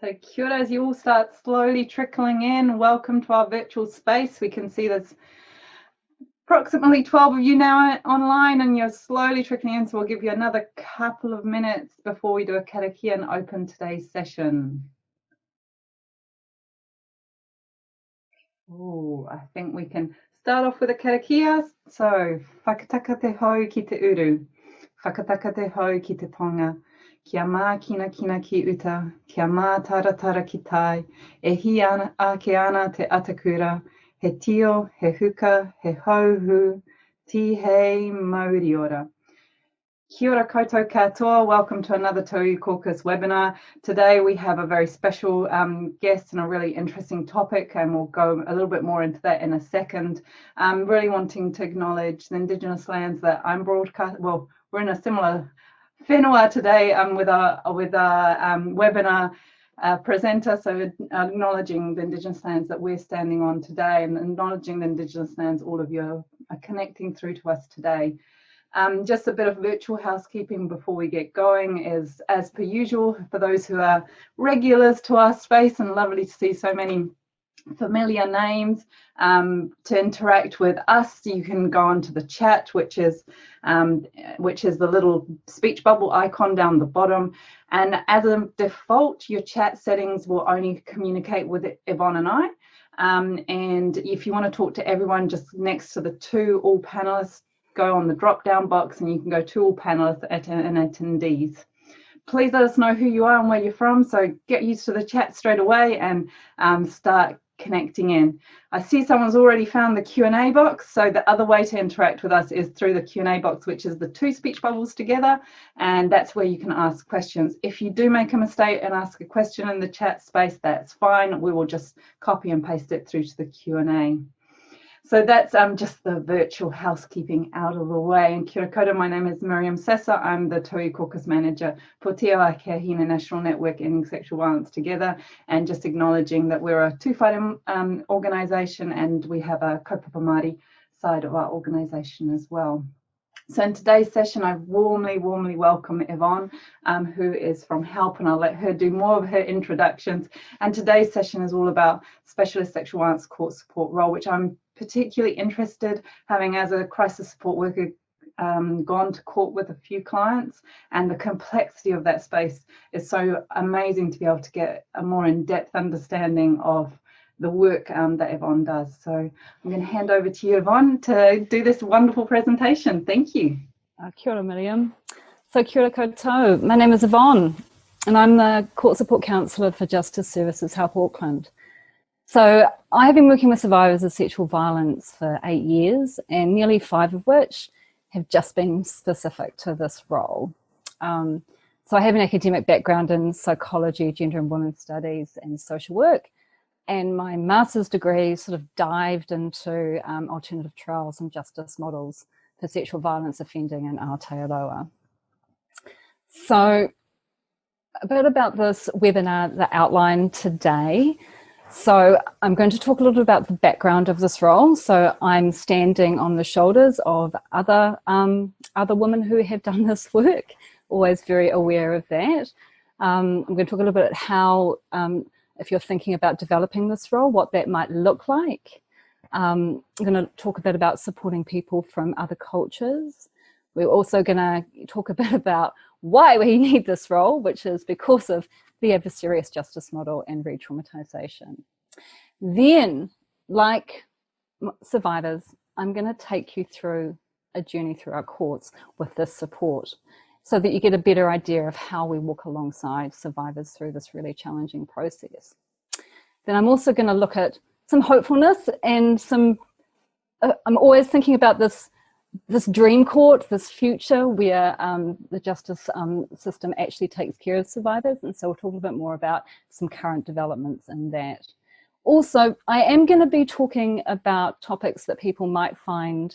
So kia ora, as you all start slowly trickling in, welcome to our virtual space. We can see there's approximately 12 of you now online and you're slowly trickling in. So we'll give you another couple of minutes before we do a karakia and open today's session. Oh, I think we can start off with a karakia. So, whakataka te hau ki te uru, whakataka te hau ki te tonga, Kia mā kina kina ki uta, kia mā tara tara ki tai, e hi ana, ake ana te atakura, he tio, he huka, he hauhu, ti hei mauri ora. Kia ora koutou katoa, welcome to another Tauiwi Caucus webinar. Today we have a very special um, guest and a really interesting topic and we'll go a little bit more into that in a second. I'm really wanting to acknowledge the Indigenous lands that I'm broadcast, well, we're in a similar whenua today um, with our with our um, webinar uh, presenter, so acknowledging the Indigenous lands that we're standing on today and acknowledging the Indigenous lands all of you are connecting through to us today. Um, just a bit of virtual housekeeping before we get going is as per usual for those who are regulars to our space and lovely to see so many familiar names um, to interact with us. You can go onto the chat which is um, which is the little speech bubble icon down the bottom. And as a default your chat settings will only communicate with Yvonne and I. Um, and if you want to talk to everyone just next to the two all panelists go on the drop down box and you can go to all panelists and attendees. Please let us know who you are and where you're from. So get used to the chat straight away and um, start connecting in. I see someone's already found the Q&A box. So the other way to interact with us is through the Q&A box, which is the two speech bubbles together. And that's where you can ask questions. If you do make a mistake and ask a question in the chat space, that's fine. We will just copy and paste it through to the Q&A. So that's um, just the virtual housekeeping out of the way. And kia ora my name is Miriam Sessa. I'm the Tauiwi Caucus Manager for Te Ohaakii a Hine National Network Ending Sexual Violence Together. And just acknowledging that we're a two-fighting um, organisation and we have a kaupapa Māori side of our organisation as well. So in today's session, I warmly, warmly welcome Yvonne, um, who is from HELP, and I'll let her do more of her introductions. And today's session is all about specialist sexual violence court support role, which I'm particularly interested, having as a crisis support worker um, gone to court with a few clients and the complexity of that space is so amazing to be able to get a more in-depth understanding of the work um, that Yvonne does. So I'm going to hand over to you, Yvonne, to do this wonderful presentation. Thank you. Uh, kia ora, Miriam. So kia ora koutou. My name is Yvonne and I'm the Court Support Counsellor for Justice Services Help Auckland. So I have been working with survivors of sexual violence for eight years and nearly five of which have just been specific to this role. Um, so I have an academic background in psychology, gender and women's studies and social work. And my master's degree sort of dived into um, alternative trials and justice models for sexual violence offending in Aotearoa. So a bit about this webinar, the outline today. So I'm going to talk a little bit about the background of this role. So I'm standing on the shoulders of other, um, other women who have done this work, always very aware of that. Um, I'm going to talk a little bit about how, um, if you're thinking about developing this role, what that might look like. Um, I'm going to talk a bit about supporting people from other cultures. We're also going to talk a bit about why we need this role, which is because of the adversarial justice model and re-traumatization. Then, like survivors, I'm going to take you through a journey through our courts with this support so that you get a better idea of how we walk alongside survivors through this really challenging process. Then I'm also going to look at some hopefulness and some, uh, I'm always thinking about this this dream court, this future where um, the justice um, system actually takes care of survivors. And so we'll talk a bit more about some current developments in that. Also, I am going to be talking about topics that people might find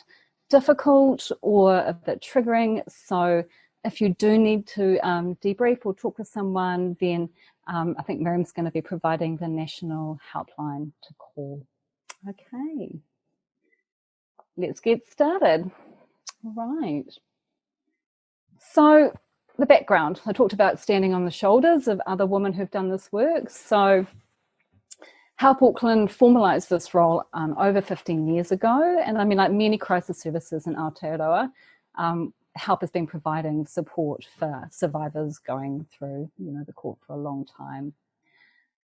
difficult or a bit triggering. So if you do need to um, debrief or talk with someone, then um, I think Miriam's going to be providing the national helpline to call. Okay let's get started. Right. So the background. I talked about standing on the shoulders of other women who've done this work. So Help Auckland formalised this role um, over 15 years ago. And I mean, like many crisis services in Aotearoa, um, Help has been providing support for survivors going through, you know, the court for a long time.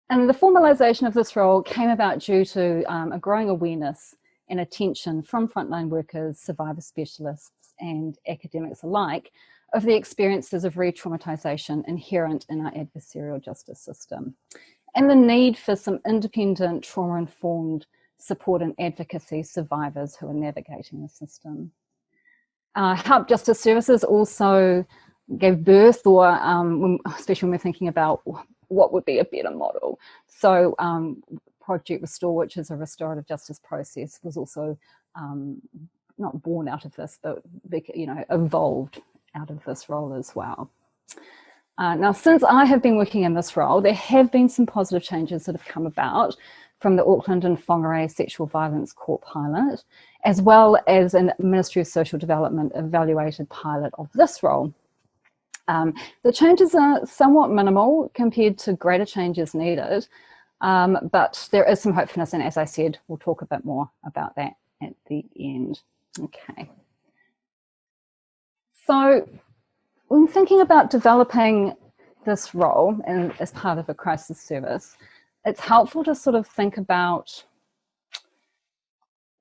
And the formalisation of this role came about due to um, a growing awareness and attention from frontline workers, survivor specialists and academics alike of the experiences of re-traumatisation inherent in our adversarial justice system and the need for some independent trauma-informed support and advocacy survivors who are navigating the system. Uh, Help Justice Services also gave birth or um, especially when we're thinking about what would be a better model. So um, Project Restore, which is a restorative justice process, was also um, not born out of this, but you know, evolved out of this role as well. Uh, now, since I have been working in this role, there have been some positive changes that have come about from the Auckland and Whangarei Sexual Violence Court pilot, as well as a Ministry of Social Development evaluated pilot of this role. Um, the changes are somewhat minimal compared to greater changes needed, um, but there is some hopefulness and as I said, we'll talk a bit more about that at the end. Okay. So when thinking about developing this role and as part of a crisis service, it's helpful to sort of think about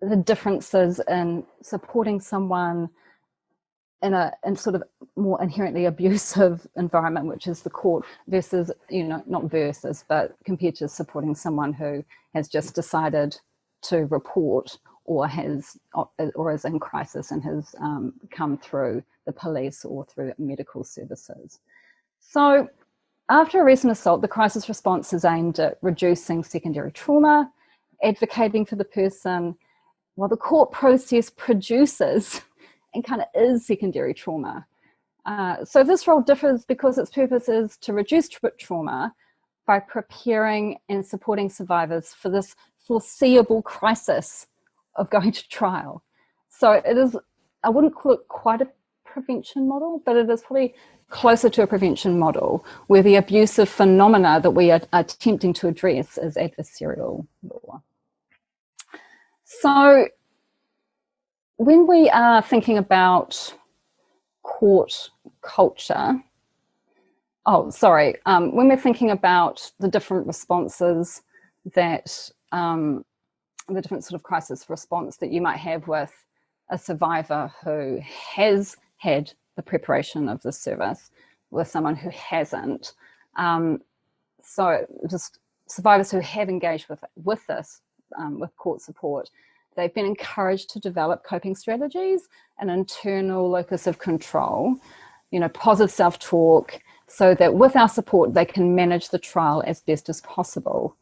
the differences in supporting someone in a in sort of more inherently abusive environment, which is the court, versus, you know, not versus, but compared to supporting someone who has just decided to report or has or is in crisis and has um, come through the police or through medical services. So after a recent assault, the crisis response is aimed at reducing secondary trauma, advocating for the person, while the court process produces and kind of is secondary trauma. Uh, so this role differs because its purpose is to reduce tra trauma by preparing and supporting survivors for this foreseeable crisis of going to trial. So it is, I wouldn't call it quite a prevention model, but it is probably closer to a prevention model where the abusive phenomena that we are attempting to address is adversarial law. So when we are thinking about court culture, oh, sorry, um, when we're thinking about the different responses that, um, the different sort of crisis response that you might have with a survivor who has had the preparation of the service with someone who hasn't. Um, so just survivors who have engaged with, with this, um, with court support, They've been encouraged to develop coping strategies, an internal locus of control, you know, positive self-talk, so that with our support, they can manage the trial as best as possible.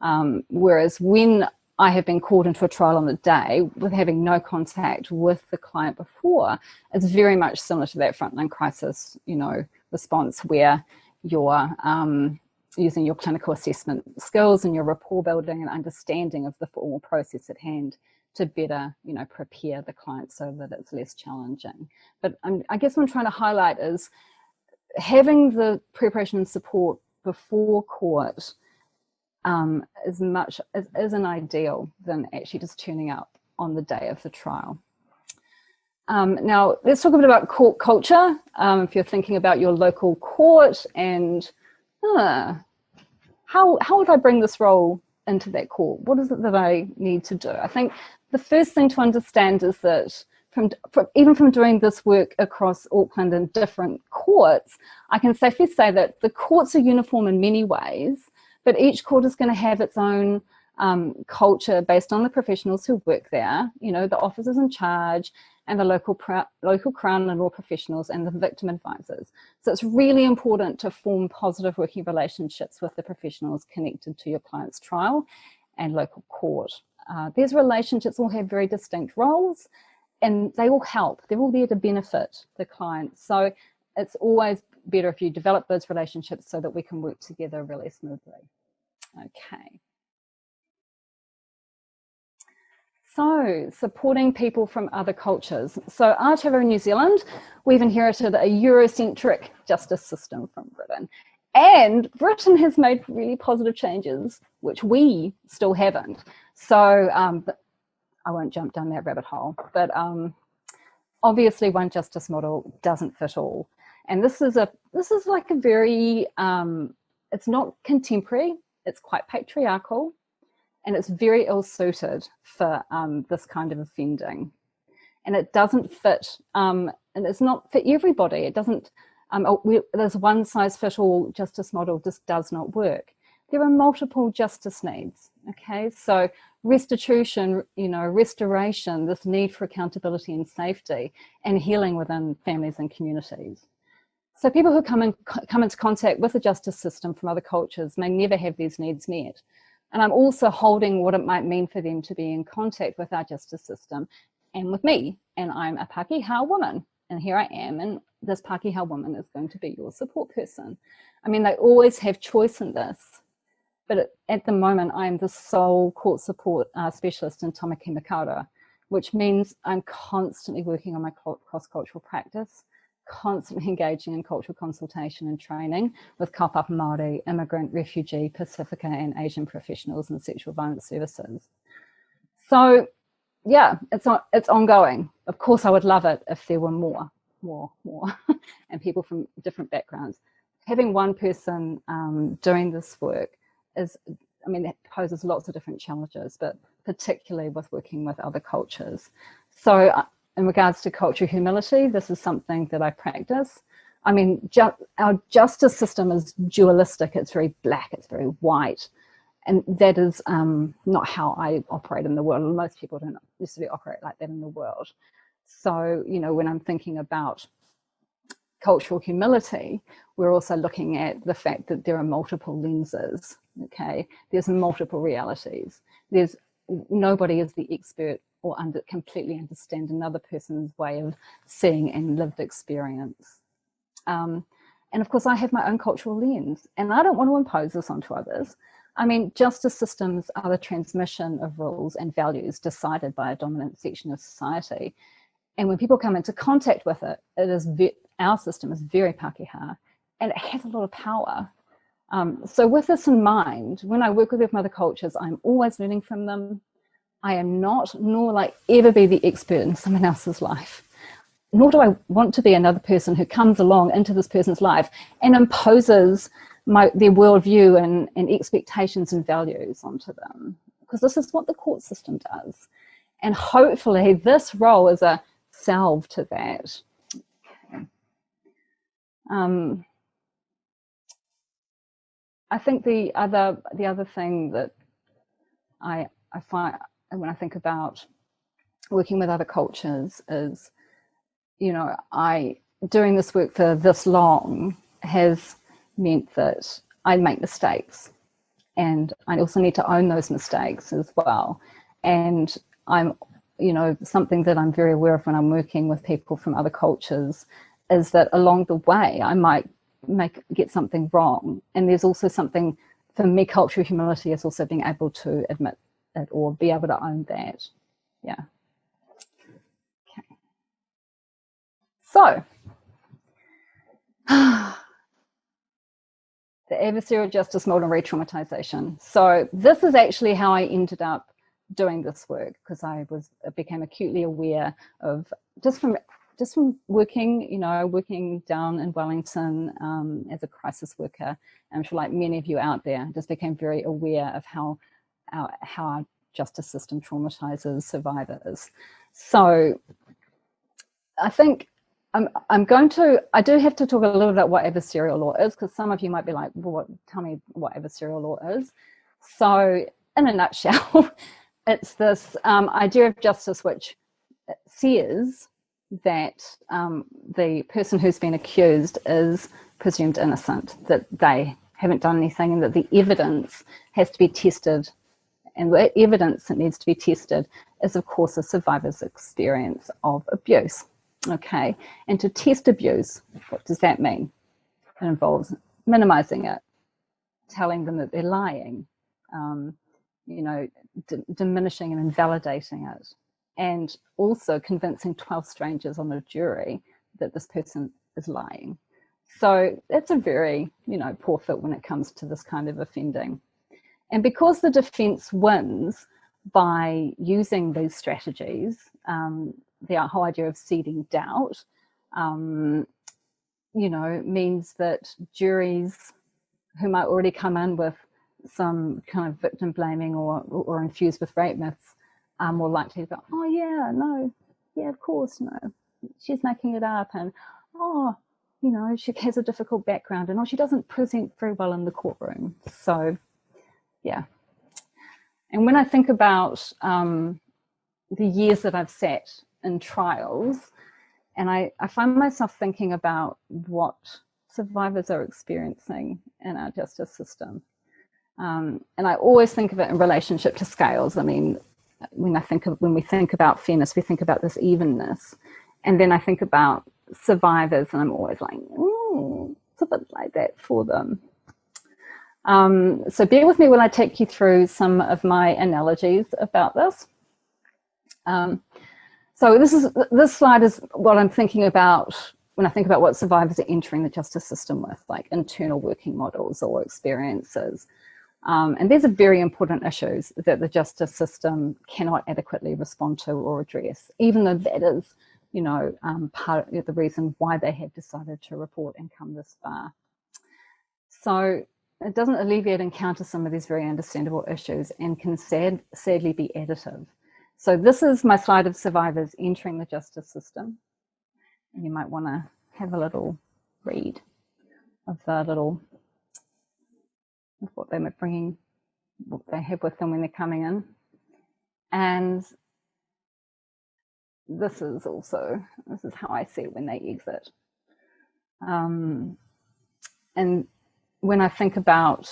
Um, whereas when I have been called into a trial on the day with having no contact with the client before, it's very much similar to that frontline crisis, you know, response where you're um, using your clinical assessment skills and your rapport building and understanding of the formal process at hand to better, you know, prepare the client so that it's less challenging. But I'm, I guess what I'm trying to highlight is having the preparation and support before court um, is much is, is an ideal than actually just turning up on the day of the trial. Um, now, let's talk a bit about court culture. Um, if you're thinking about your local court and uh, how, how would I bring this role into that court? What is it that I need to do? I think the first thing to understand is that from, from, even from doing this work across Auckland in different courts, I can safely say that the courts are uniform in many ways, but each court is going to have its own um, culture based on the professionals who work there, you know, the officers in charge and the local, local Crown and law professionals and the victim advisors. So it's really important to form positive working relationships with the professionals connected to your client's trial and local court. Uh, these relationships all have very distinct roles and they all help. They're all there to benefit the client. So it's always better if you develop those relationships so that we can work together really smoothly. Okay. So, supporting people from other cultures. So, Aotearoa New Zealand, we've inherited a Eurocentric justice system from Britain. And Britain has made really positive changes, which we still haven't. So, um, I won't jump down that rabbit hole, but um, obviously one justice model doesn't fit all. And this is a this is like a very um, it's not contemporary, it's quite patriarchal and it's very ill suited for um, this kind of offending. And it doesn't fit, um, and it's not for everybody. It doesn't, um, oh, we, there's one size fit all justice model just does not work. There are multiple justice needs, okay? So restitution, you know, restoration, this need for accountability and safety and healing within families and communities. So people who come, in, come into contact with the justice system from other cultures may never have these needs met. And I'm also holding what it might mean for them to be in contact with our justice system and with me. And I'm a Pakeha woman. And here I am. And this Pakeha woman is going to be your support person. I mean, they always have choice in this. But at the moment, I'm the sole court support uh, specialist in Tamaki Makaurau, which means I'm constantly working on my cross-cultural practice constantly engaging in cultural consultation and training with kaupapa Māori, immigrant, refugee, Pacifica and Asian professionals in sexual violence services. So yeah, it's, on, it's ongoing. Of course, I would love it if there were more, more, more, and people from different backgrounds. Having one person um, doing this work is, I mean, it poses lots of different challenges, but particularly with working with other cultures. So uh, in regards to cultural humility, this is something that I practice. I mean, ju our justice system is dualistic. It's very black, it's very white. And that is um, not how I operate in the world. Most people don't necessarily operate like that in the world. So, you know, when I'm thinking about cultural humility, we're also looking at the fact that there are multiple lenses, okay? There's multiple realities. There's nobody is the expert or under, completely understand another person's way of seeing and lived experience. Um, and of course, I have my own cultural lens and I don't want to impose this onto others. I mean, justice systems are the transmission of rules and values decided by a dominant section of society. And when people come into contact with it, it is our system is very Pakeha and it has a lot of power. Um, so with this in mind, when I work with other cultures, I'm always learning from them. I am not, nor will I ever be the expert in someone else's life. Nor do I want to be another person who comes along into this person's life and imposes my, their worldview and, and expectations and values onto them. Because this is what the court system does. And hopefully this role is a salve to that. Um, I think the other the other thing that I I find when I think about working with other cultures is, you know, I, doing this work for this long has meant that I make mistakes and I also need to own those mistakes as well. And I'm, you know, something that I'm very aware of when I'm working with people from other cultures is that along the way I might make get something wrong. And there's also something for me, cultural humility is also being able to admit it or be able to own that. Yeah. Okay. So, the adversarial justice model re-traumatization. So this is actually how I ended up doing this work because I was became acutely aware of just from just from working, you know, working down in Wellington um, as a crisis worker, I'm sure like many of you out there, just became very aware of how our, how our justice system traumatizes survivors. So I think I'm, I'm going to, I do have to talk a little bit about what adversarial law is, because some of you might be like, well, what, tell me what adversarial law is. So in a nutshell, it's this um, idea of justice which says that um, the person who's been accused is presumed innocent, that they haven't done anything and that the evidence has to be tested and the evidence that needs to be tested is of course a survivor's experience of abuse. Okay, and to test abuse, what does that mean? It involves minimizing it, telling them that they're lying, um, you know, diminishing and invalidating it. And also convincing 12 strangers on a jury that this person is lying. So that's a very, you know, poor fit when it comes to this kind of offending. And because the defense wins by using these strategies, um, the whole idea of seeding doubt, um, you know, means that juries who might already come in with some kind of victim blaming or, or infused with rape myths are more likely to go, oh yeah, no, yeah, of course, no, she's making it up. And, oh, you know, she has a difficult background and oh, she doesn't present very well in the courtroom. So yeah. And when I think about um, the years that I've sat in trials, and I, I find myself thinking about what survivors are experiencing in our justice system. Um, and I always think of it in relationship to scales. I mean, when I think of when we think about fairness, we think about this evenness. And then I think about survivors and I'm always like, mm, it's a bit like that for them. Um, so bear with me while I take you through some of my analogies about this. Um, so this is this slide is what I'm thinking about when I think about what survivors are entering the justice system with, like internal working models or experiences. Um, and these are very important issues that the justice system cannot adequately respond to or address, even though that is you know, um, part of the reason why they have decided to report and come this far. So it doesn't alleviate and counter some of these very understandable issues and can sad, sadly be additive. So this is my slide of survivors entering the justice system. And you might want to have a little read of the little, of what they're bringing, what they have with them when they're coming in. And this is also, this is how I see it when they exit. Um, and when I think about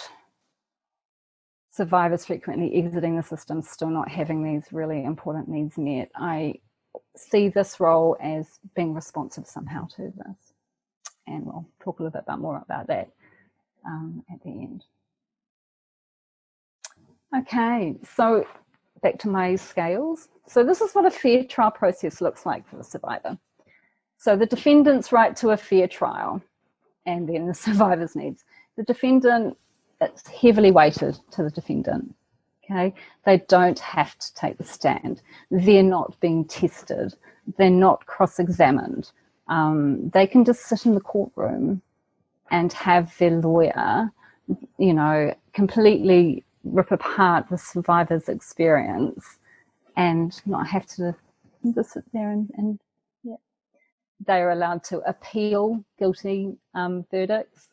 survivors frequently exiting the system, still not having these really important needs met, I see this role as being responsive somehow to this. And we'll talk a little bit more about that um, at the end. Okay, so back to my scales. So this is what a fair trial process looks like for the survivor. So the defendant's right to a fair trial and then the survivor's needs. The defendant, it's heavily weighted to the defendant. Okay, they don't have to take the stand. They're not being tested. They're not cross-examined. Um, they can just sit in the courtroom and have their lawyer, you know, completely rip apart the survivor's experience and not have to just sit there and, and yeah. They are allowed to appeal guilty um, verdicts.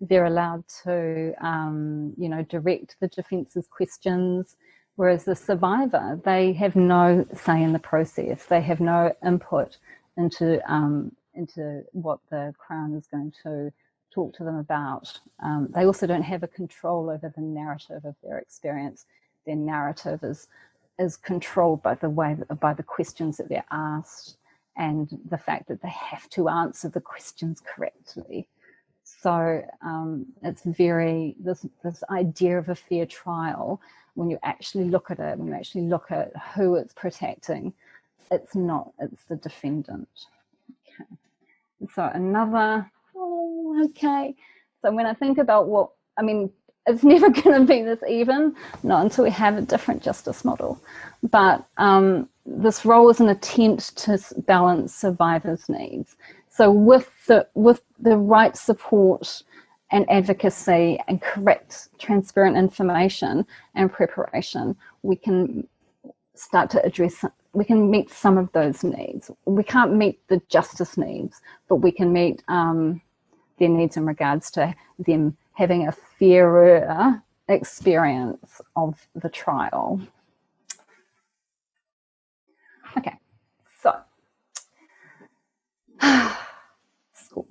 They're allowed to, um, you know, direct the defence's questions. Whereas the survivor, they have no say in the process. They have no input into um, into what the Crown is going to talk to them about. Um, they also don't have a control over the narrative of their experience. Their narrative is is controlled by the way by the questions that they're asked and the fact that they have to answer the questions correctly. So um, it's very this this idea of a fair trial. When you actually look at it, when you actually look at who it's protecting, it's not. It's the defendant. Okay. So another oh, okay. So when I think about what, I mean, it's never going to be this even, not until we have a different justice model. But um, this role is an attempt to balance survivors' needs. So with the, with the right support and advocacy and correct, transparent information and preparation, we can start to address, we can meet some of those needs. We can't meet the justice needs, but we can meet um, their needs in regards to them having a fairer experience of the trial. Okay, so school.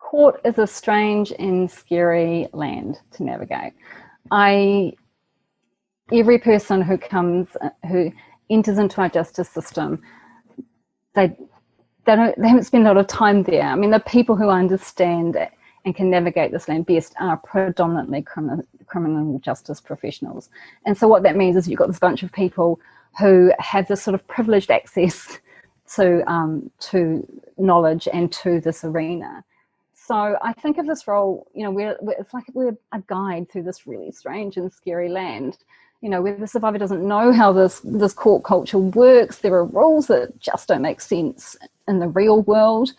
Court is a strange and scary land to navigate. I, every person who comes, who enters into our justice system, they they don't they haven't spent a lot of time there. I mean, the people who understand and can navigate this land best are predominantly criminal criminal justice professionals. And so what that means is you've got this bunch of people who have this sort of privileged access to, um, to knowledge and to this arena. So I think of this role, you know, we're, we're, it's like we're a guide through this really strange and scary land. You know, where the survivor doesn't know how this, this court culture works, there are rules that just don't make sense in the real world.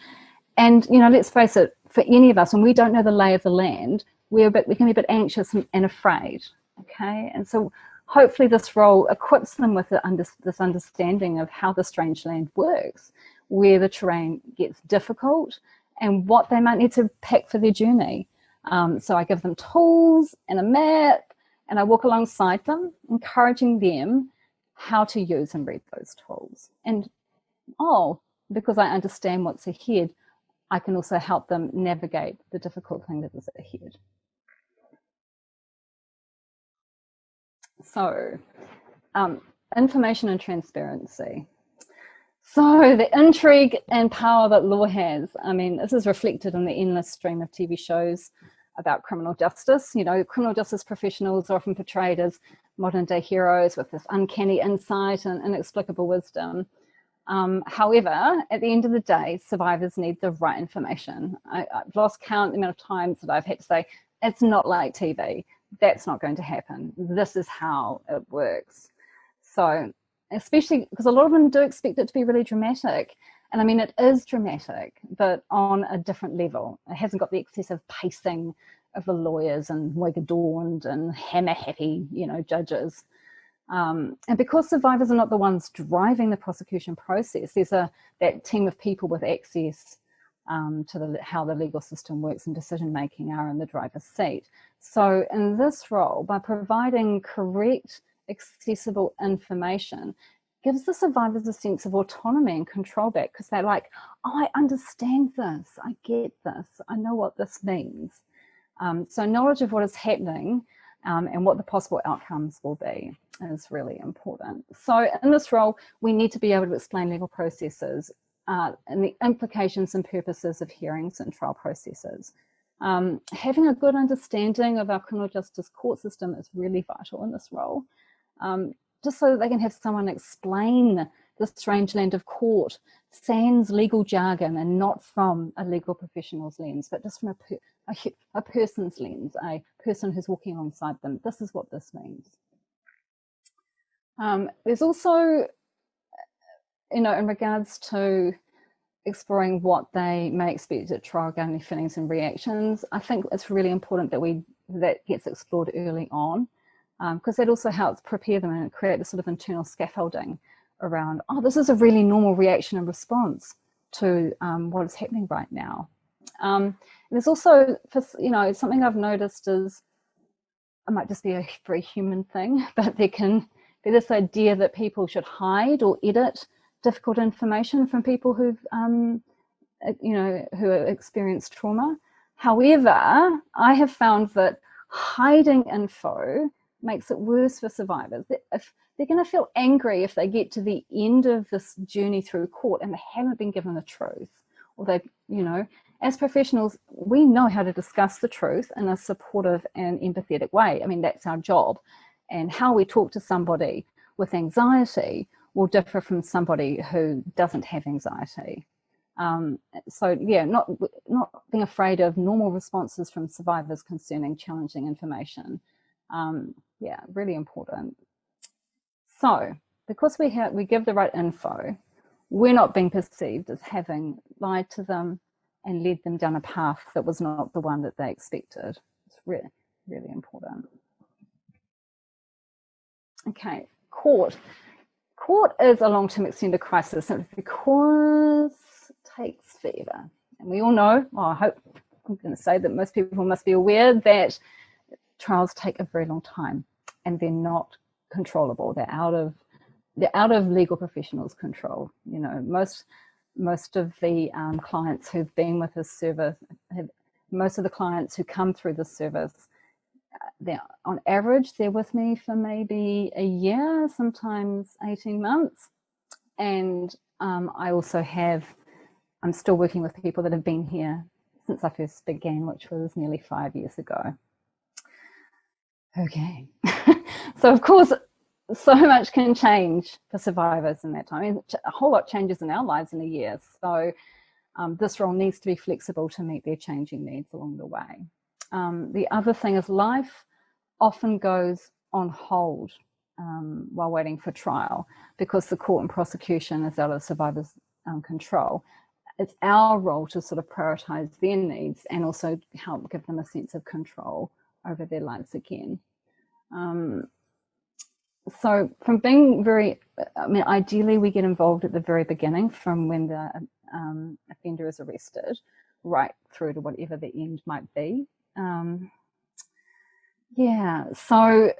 And, you know, let's face it, for any of us, when we don't know the lay of the land, we're a bit, we can be a bit anxious and, afraid, okay? And so hopefully this role equips them with the under, this understanding of how the strange land works, where the terrain gets difficult and what they might need to pack for their journey. Um, so I give them tools and a map and I walk alongside them, encouraging them how to use and read those tools. And oh, because I understand what's ahead, I can also help them navigate the difficult thing that is ahead. So, um, information and transparency. So the intrigue and power that law has, I mean, this is reflected in the endless stream of TV shows about criminal justice. You know, criminal justice professionals are often portrayed as modern day heroes with this uncanny insight and inexplicable wisdom. Um, however, at the end of the day, survivors need the right information. I, have lost count the amount of times that I've had to say, it's not like TV. That's not going to happen. This is how it works. So especially because a lot of them do expect it to be really dramatic. And I mean, it is dramatic, but on a different level. It hasn't got the excessive pacing of the lawyers and wig adorned and hammer happy, you know, judges. Um, and because survivors are not the ones driving the prosecution process, there's a that team of people with access um, to the, how the legal system works and decision making are in the driver's seat. So in this role, by providing correct, accessible information, gives the survivors a sense of autonomy and control back because they're like, oh, I understand this, I get this, I know what this means. Um, so knowledge of what is happening um, and what the possible outcomes will be is really important. So in this role, we need to be able to explain legal processes uh, and the implications and purposes of hearings and trial processes. Um, having a good understanding of our criminal justice court system is really vital in this role, um, just so that they can have someone explain the strange land of court, sans legal jargon and not from a legal professional's lens, but just from a, per, a, a person's lens, a person who's walking alongside them. This is what this means. Um, there's also, you know, in regards to exploring what they may expect at trial regarding feelings and reactions, I think it's really important that we that gets explored early on because um, that also helps prepare them and create a sort of internal scaffolding around, oh, this is a really normal reaction and response to um, what is happening right now. Um, there's also, you know, something I've noticed is, it might just be a very human thing, but there can be this idea that people should hide or edit difficult information from people who've, um, you know, who experienced trauma. However, I have found that hiding info makes it worse for survivors. If they're going to feel angry if they get to the end of this journey through court and they haven't been given the truth, or they, you know, as professionals, we know how to discuss the truth in a supportive and empathetic way. I mean, that's our job. And how we talk to somebody with anxiety will differ from somebody who doesn't have anxiety. Um, so yeah, not, not being afraid of normal responses from survivors concerning challenging information. Um, yeah, really important. So because we have we give the right info, we're not being perceived as having lied to them and led them down a path that was not the one that they expected. It's really, really important. Okay, court. Court is a long-term extended crisis because it takes forever. And we all know, well, I hope I'm going to say that most people must be aware that trials take a very long time and they're not controllable. They're out of they're out of legal professionals' control. You know, most most of the um, clients who've been with this service, have, most of the clients who come through this service, uh, they're on average they're with me for maybe a year, sometimes 18 months, and um, I also have I'm still working with people that have been here since I first began, which was nearly five years ago. Okay. so of course, so much can change for survivors in that time. A whole lot changes in our lives in a year. So um, this role needs to be flexible to meet their changing needs along the way. Um, the other thing is life often goes on hold um, while waiting for trial because the court and prosecution is out of survivors' um, control. It's our role to sort of prioritize their needs and also help give them a sense of control over their lives again. So from being very, I mean, ideally we get involved at the very beginning from when the um, offender is arrested right through to whatever the end might be. Um, yeah, so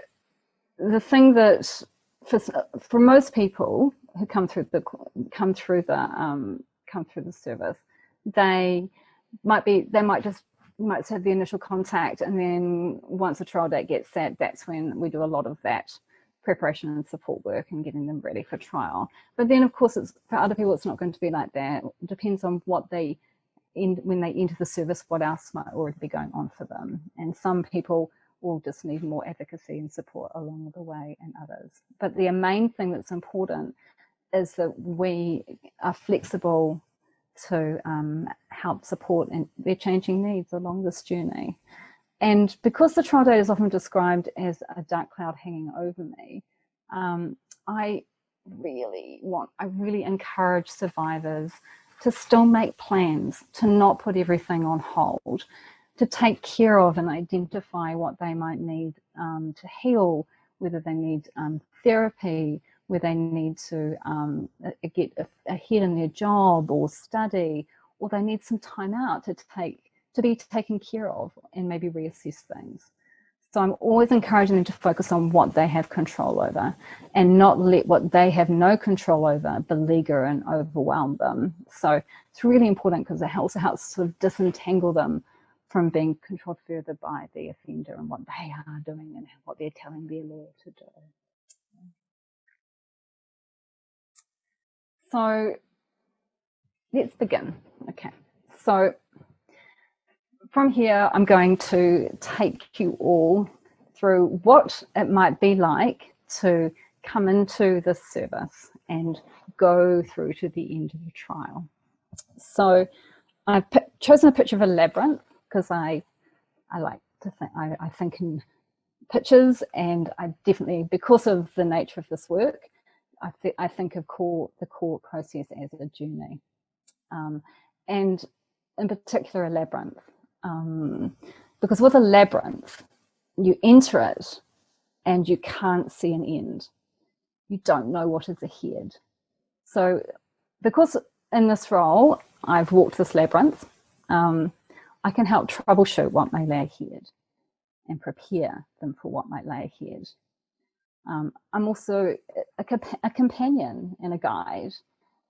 the thing that for, for most people who come through the come through the um, come through the service, they might be they might just might have the initial contact and then once the trial date gets set, that's when we do a lot of that preparation and support work and getting them ready for trial. But then of course it's for other people it's not going to be like that. It depends on what they in when they enter the service, what else might already be going on for them. And some people will just need more advocacy and support along the way and others. But the main thing that's important is that we are flexible to um, help support and their changing needs along this journey. And because the trial date is often described as a dark cloud hanging over me, um, I really want, I really encourage survivors to still make plans, to not put everything on hold, to take care of and identify what they might need um, to heal, whether they need um, therapy, where they need to um, get ahead in their job or study, or they need some time out to take to be taken care of and maybe reassess things. So I'm always encouraging them to focus on what they have control over and not let what they have no control over beleaguer and overwhelm them. So it's really important because it also helps sort of disentangle them from being controlled further by the offender and what they are doing and what they're telling their lawyer to do. So let's begin. Okay, so from here, I'm going to take you all through what it might be like to come into this service and go through to the end of the trial. So I've chosen a picture of a labyrinth because I, I like to think, I, I think in pictures and I definitely, because of the nature of this work, I, th I think of court, the court process as a journey. Um, and in particular a labyrinth. Um, because with a labyrinth, you enter it and you can't see an end. You don't know what is ahead. So because in this role, I've walked this labyrinth, um, I can help troubleshoot what may lay ahead and prepare them for what might lay ahead. Um, I'm also a, a, companion and a guide.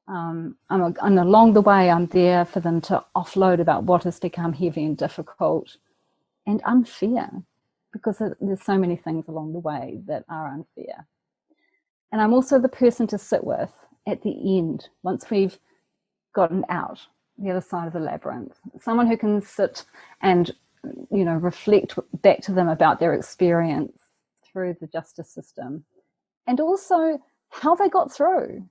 Um, and along the way, I'm there for them to offload about what has become heavy and difficult and unfair because there's so many things along the way that are unfair. And I'm also the person to sit with at the end, once we've gotten out the other side of the labyrinth, someone who can sit and, you know, reflect back to them about their experience through the justice system and also how they got through.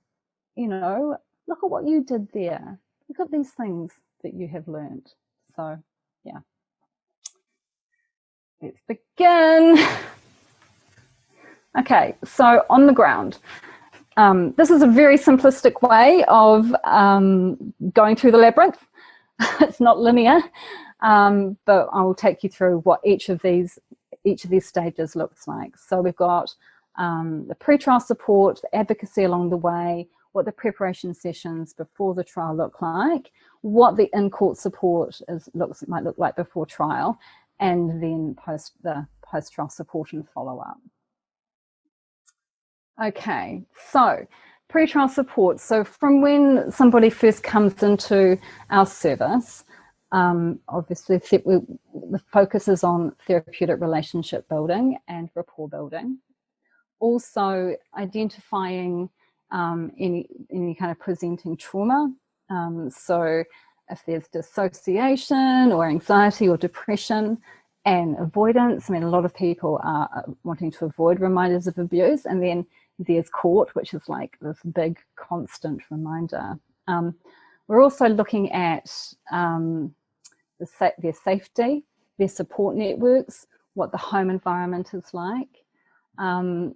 You know, look at what you did there. Look at these things that you have learned. So, yeah. Let's begin. Okay, so on the ground. Um, this is a very simplistic way of um, going through the labyrinth. it's not linear, um, but I will take you through what each of these each of these stages looks like. So we've got um, the pre-trial support, the advocacy along the way, what the preparation sessions before the trial look like, what the in-court support is, looks might look like before trial, and then post the post-trial support and follow-up. Okay, so pre-trial support. So from when somebody first comes into our service, um, obviously, we, the focus is on therapeutic relationship building and rapport building. Also identifying um, any, any kind of presenting trauma. Um, so if there's dissociation or anxiety or depression, and avoidance. I mean, a lot of people are uh, wanting to avoid reminders of abuse. And then there's court, which is like this big constant reminder. Um, we're also looking at um, the sa their safety, their support networks, what the home environment is like. Um,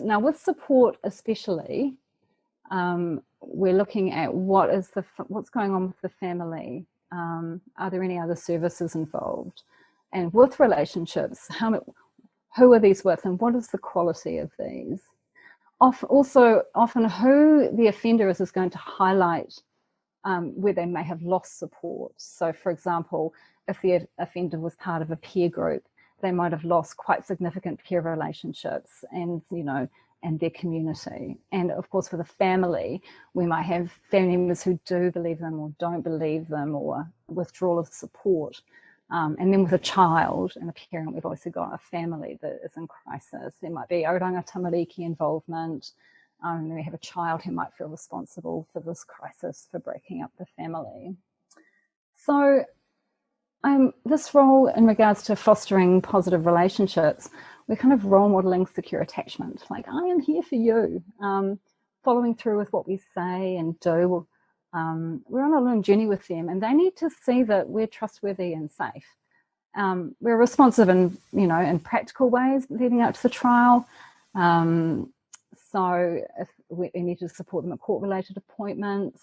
now with support especially, um, we're looking at what is the what's going on with the family. Um, are there any other services involved? And with relationships, how who are these with and what is the quality of these? also, often who the offender is is going to highlight um, where they may have lost support. So for example, if the offender was part of a peer group, they might have lost quite significant peer relationships and, you know, and their community. And of course, for the family, we might have family members who do believe them or don't believe them or withdrawal of support. Um, and then with a child and a parent, we've also got a family that is in crisis. There might be oranga tamariki involvement. Um, and we have a child who might feel responsible for this crisis for breaking up the family. So um, this role in regards to fostering positive relationships, we're kind of role modeling secure attachment. Like, I am here for you. Um, following through with what we say and do. Um, we're on a long journey with them and they need to see that we're trustworthy and safe. Um, we're responsive in, you know, in practical ways leading up to the trial. Um, so if we, we need to support them at court-related appointments,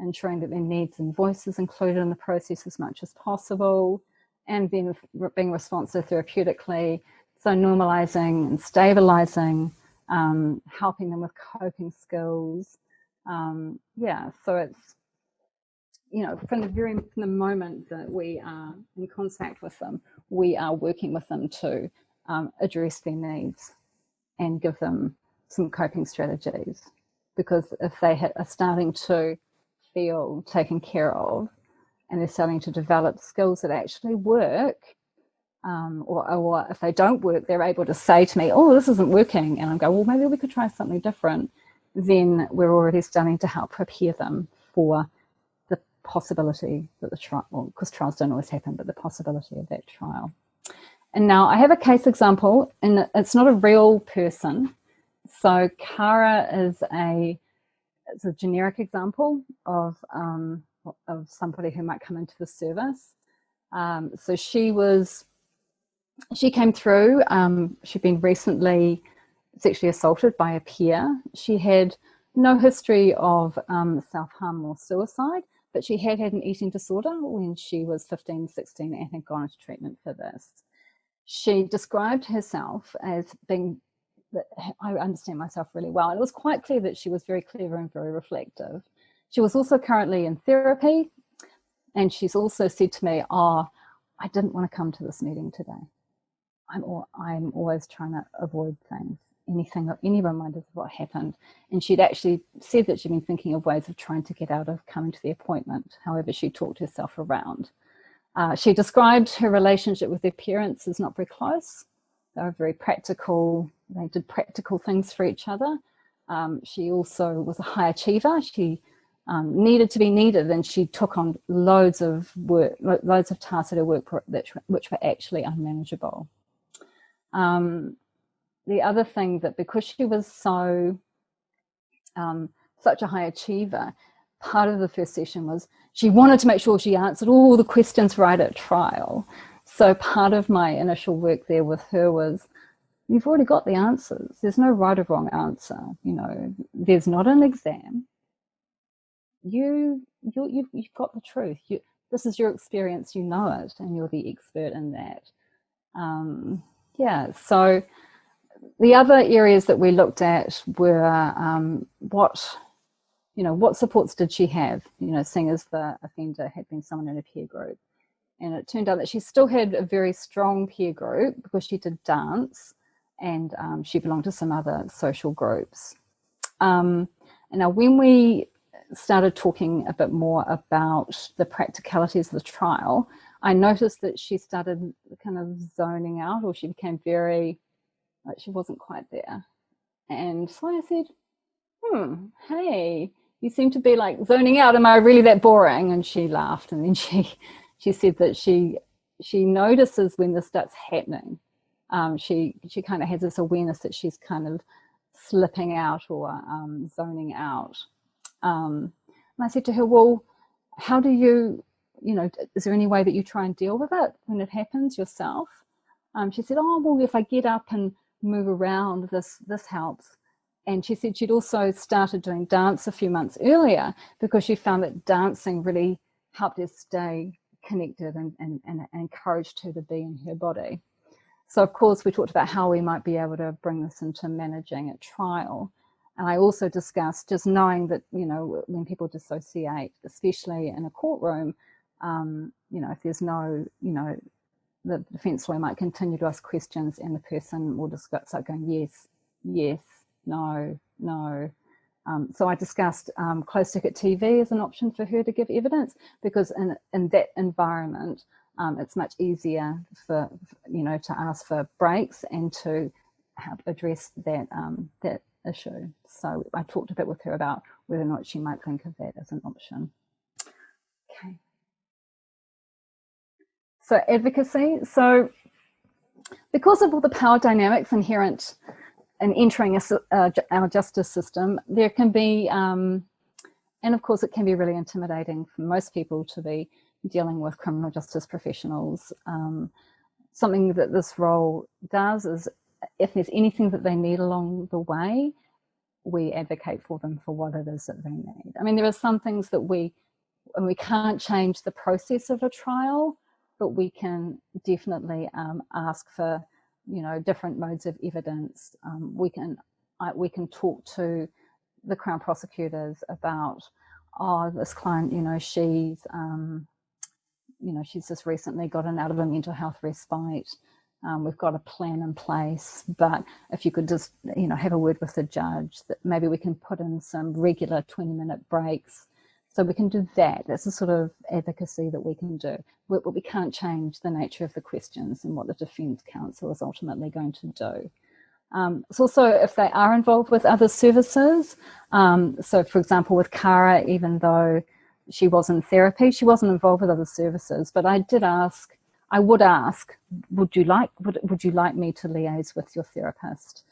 ensuring that their needs and voices included in the process as much as possible, and then being responsive therapeutically, so normalizing and stabilizing, um, helping them with coping skills. Um, yeah, so it's, you know, from the very from the moment that we are in contact with them, we are working with them to um, address their needs and give them some coping strategies. Because if they are starting to feel taken care of and they're starting to develop skills that actually work, um, or, or if they don't work, they're able to say to me, oh, this isn't working. And I'm go, well, maybe we could try something different. Then we're already starting to help prepare them for the possibility that the trial, well, because trials don't always happen, but the possibility of that trial. And now I have a case example, and it's not a real person. So Cara is a it's a generic example of, um, of somebody who might come into the service. Um, so she was, she came through, um, she'd been recently sexually assaulted by a peer. She had no history of um, self-harm or suicide, but she had had an eating disorder when she was 15, 16 and had gone into treatment for this. She described herself as being that I understand myself really well. And it was quite clear that she was very clever and very reflective. She was also currently in therapy. And she's also said to me, oh, I didn't want to come to this meeting today. I'm, all, I'm always trying to avoid things, anything, any reminders of what happened. And she'd actually said that she'd been thinking of ways of trying to get out of coming to the appointment. However, she talked herself around. Uh, she described her relationship with her parents as not very close. They were very practical, they did practical things for each other. Um, she also was a high achiever. She um, needed to be needed and she took on loads of work, loads of tasks at her work that, which were actually unmanageable. Um, the other thing that because she was so, um, such a high achiever, part of the first session was she wanted to make sure she answered all the questions right at trial. So part of my initial work there with her was you've already got the answers. There's no right or wrong answer. You know, there's not an exam. You, you you've, you've got the truth. You, this is your experience. You know it, and you're the expert in that. Um, yeah. So the other areas that we looked at were um, what, you know, what supports did she have? You know, seeing as the offender had been someone in a peer group. And it turned out that she still had a very strong peer group because she did dance and um, she belonged to some other social groups. Um, and now when we started talking a bit more about the practicalities of the trial, I noticed that she started kind of zoning out or she became very, like she wasn't quite there. And so I said, hmm, hey, you seem to be like zoning out. Am I really that boring? And she laughed and then she, she said that she she notices when this starts happening. Um, she she kind of has this awareness that she's kind of slipping out or um, zoning out. Um, and I said to her, well, how do you, you know, is there any way that you try and deal with it when it happens yourself? Um, she said, oh, well, if I get up and move around, this, this helps. And she said she'd also started doing dance a few months earlier because she found that dancing really helped her stay connected and, and, and encouraged her to be in her body. So of course we talked about how we might be able to bring this into managing at trial. And I also discussed just knowing that, you know, when people dissociate, especially in a courtroom, um, you know, if there's no, you know, the defence lawyer might continue to ask questions and the person will just start going, yes, yes, no, no. Um, so I discussed um, closed circuit TV as an option for her to give evidence because in, in that environment, um, it's much easier for, you know, to ask for breaks and to help address that, um, that issue. So I talked a bit with her about whether or not she might think of that as an option. Okay. So advocacy. So because of all the power dynamics inherent in entering a, uh, our justice system, there can be, um, and of course it can be really intimidating for most people to be dealing with criminal justice professionals. Um, something that this role does is if there's anything that they need along the way, we advocate for them for what it is that they need. I mean, there are some things that we, and we can't change the process of a trial, but we can definitely um, ask for, you know, different modes of evidence. Um, we can, I, we can talk to the Crown prosecutors about, oh, this client, you know, she's, um, you know, she's just recently gotten out of a mental health respite. Um, we've got a plan in place, but if you could just, you know, have a word with the judge that maybe we can put in some regular 20 minute breaks. So we can do that. That's the sort of advocacy that we can do. But we can't change the nature of the questions and what the defence counsel is ultimately going to do. Um, it's also if they are involved with other services. Um, so for example, with Cara, even though she was in therapy. She wasn't involved with other services, but I did ask, I would ask, would you like, would, would you like me to liaise with your therapist?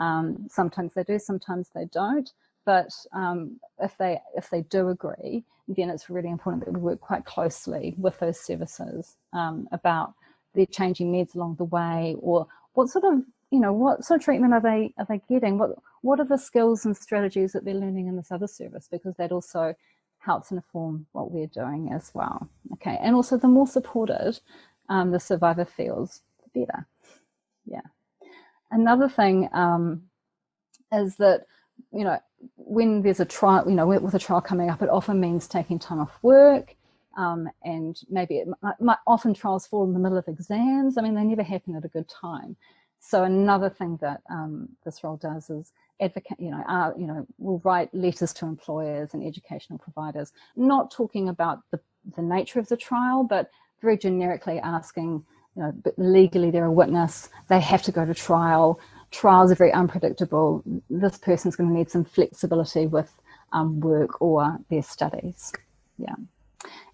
Um, sometimes they do, sometimes they don't. But um, if they if they do agree, then it's really important that we work quite closely with those services um, about their changing meds along the way, or what sort of you know what sort of treatment are they are they getting? What what are the skills and strategies that they're learning in this other service? Because that also helps inform what we're doing as well. Okay, and also the more supported um, the survivor feels, the better. Yeah. Another thing um, is that, you know, when there's a trial, you know, with a trial coming up, it often means taking time off work, um, and maybe it might, might, often trials fall in the middle of exams. I mean, they never happen at a good time. So another thing that um, this role does is advocate, you know, uh, you know, will write letters to employers and educational providers, not talking about the, the nature of the trial, but very generically asking, you know, legally they're a witness, they have to go to trial, trials are very unpredictable, this person's going to need some flexibility with um, work or their studies. Yeah.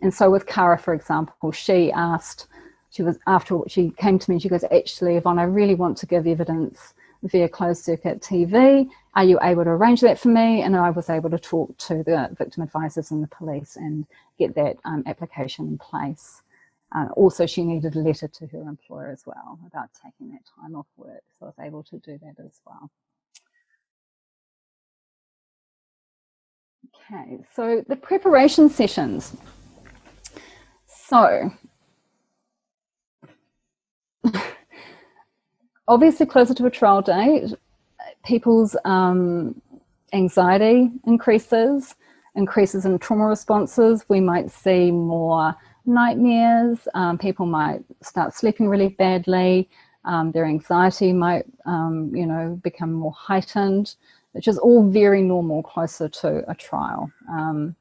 And so with Cara, for example, she asked, she was after she came to me, she goes, actually, Yvonne, I really want to give evidence via closed circuit TV. Are you able to arrange that for me? And I was able to talk to the victim advisors and the police and get that um, application in place. Uh, also, she needed a letter to her employer as well about taking that time off work. So I was able to do that as well. Okay, so the preparation sessions. So obviously closer to a trial date, people's um, anxiety increases, increases in trauma responses. We might see more nightmares. Um, people might start sleeping really badly. Um, their anxiety might, um, you know, become more heightened, which is all very normal closer to a trial. Um,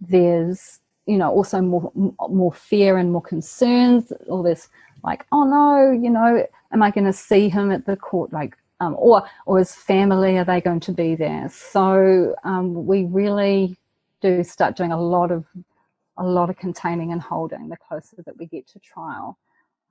there's, you know, also more, more fear and more concerns, all this like, oh no, you know, am I going to see him at the court? Like, um, or, or his family, are they going to be there? So um, we really do start doing a lot of, a lot of containing and holding the closer that we get to trial.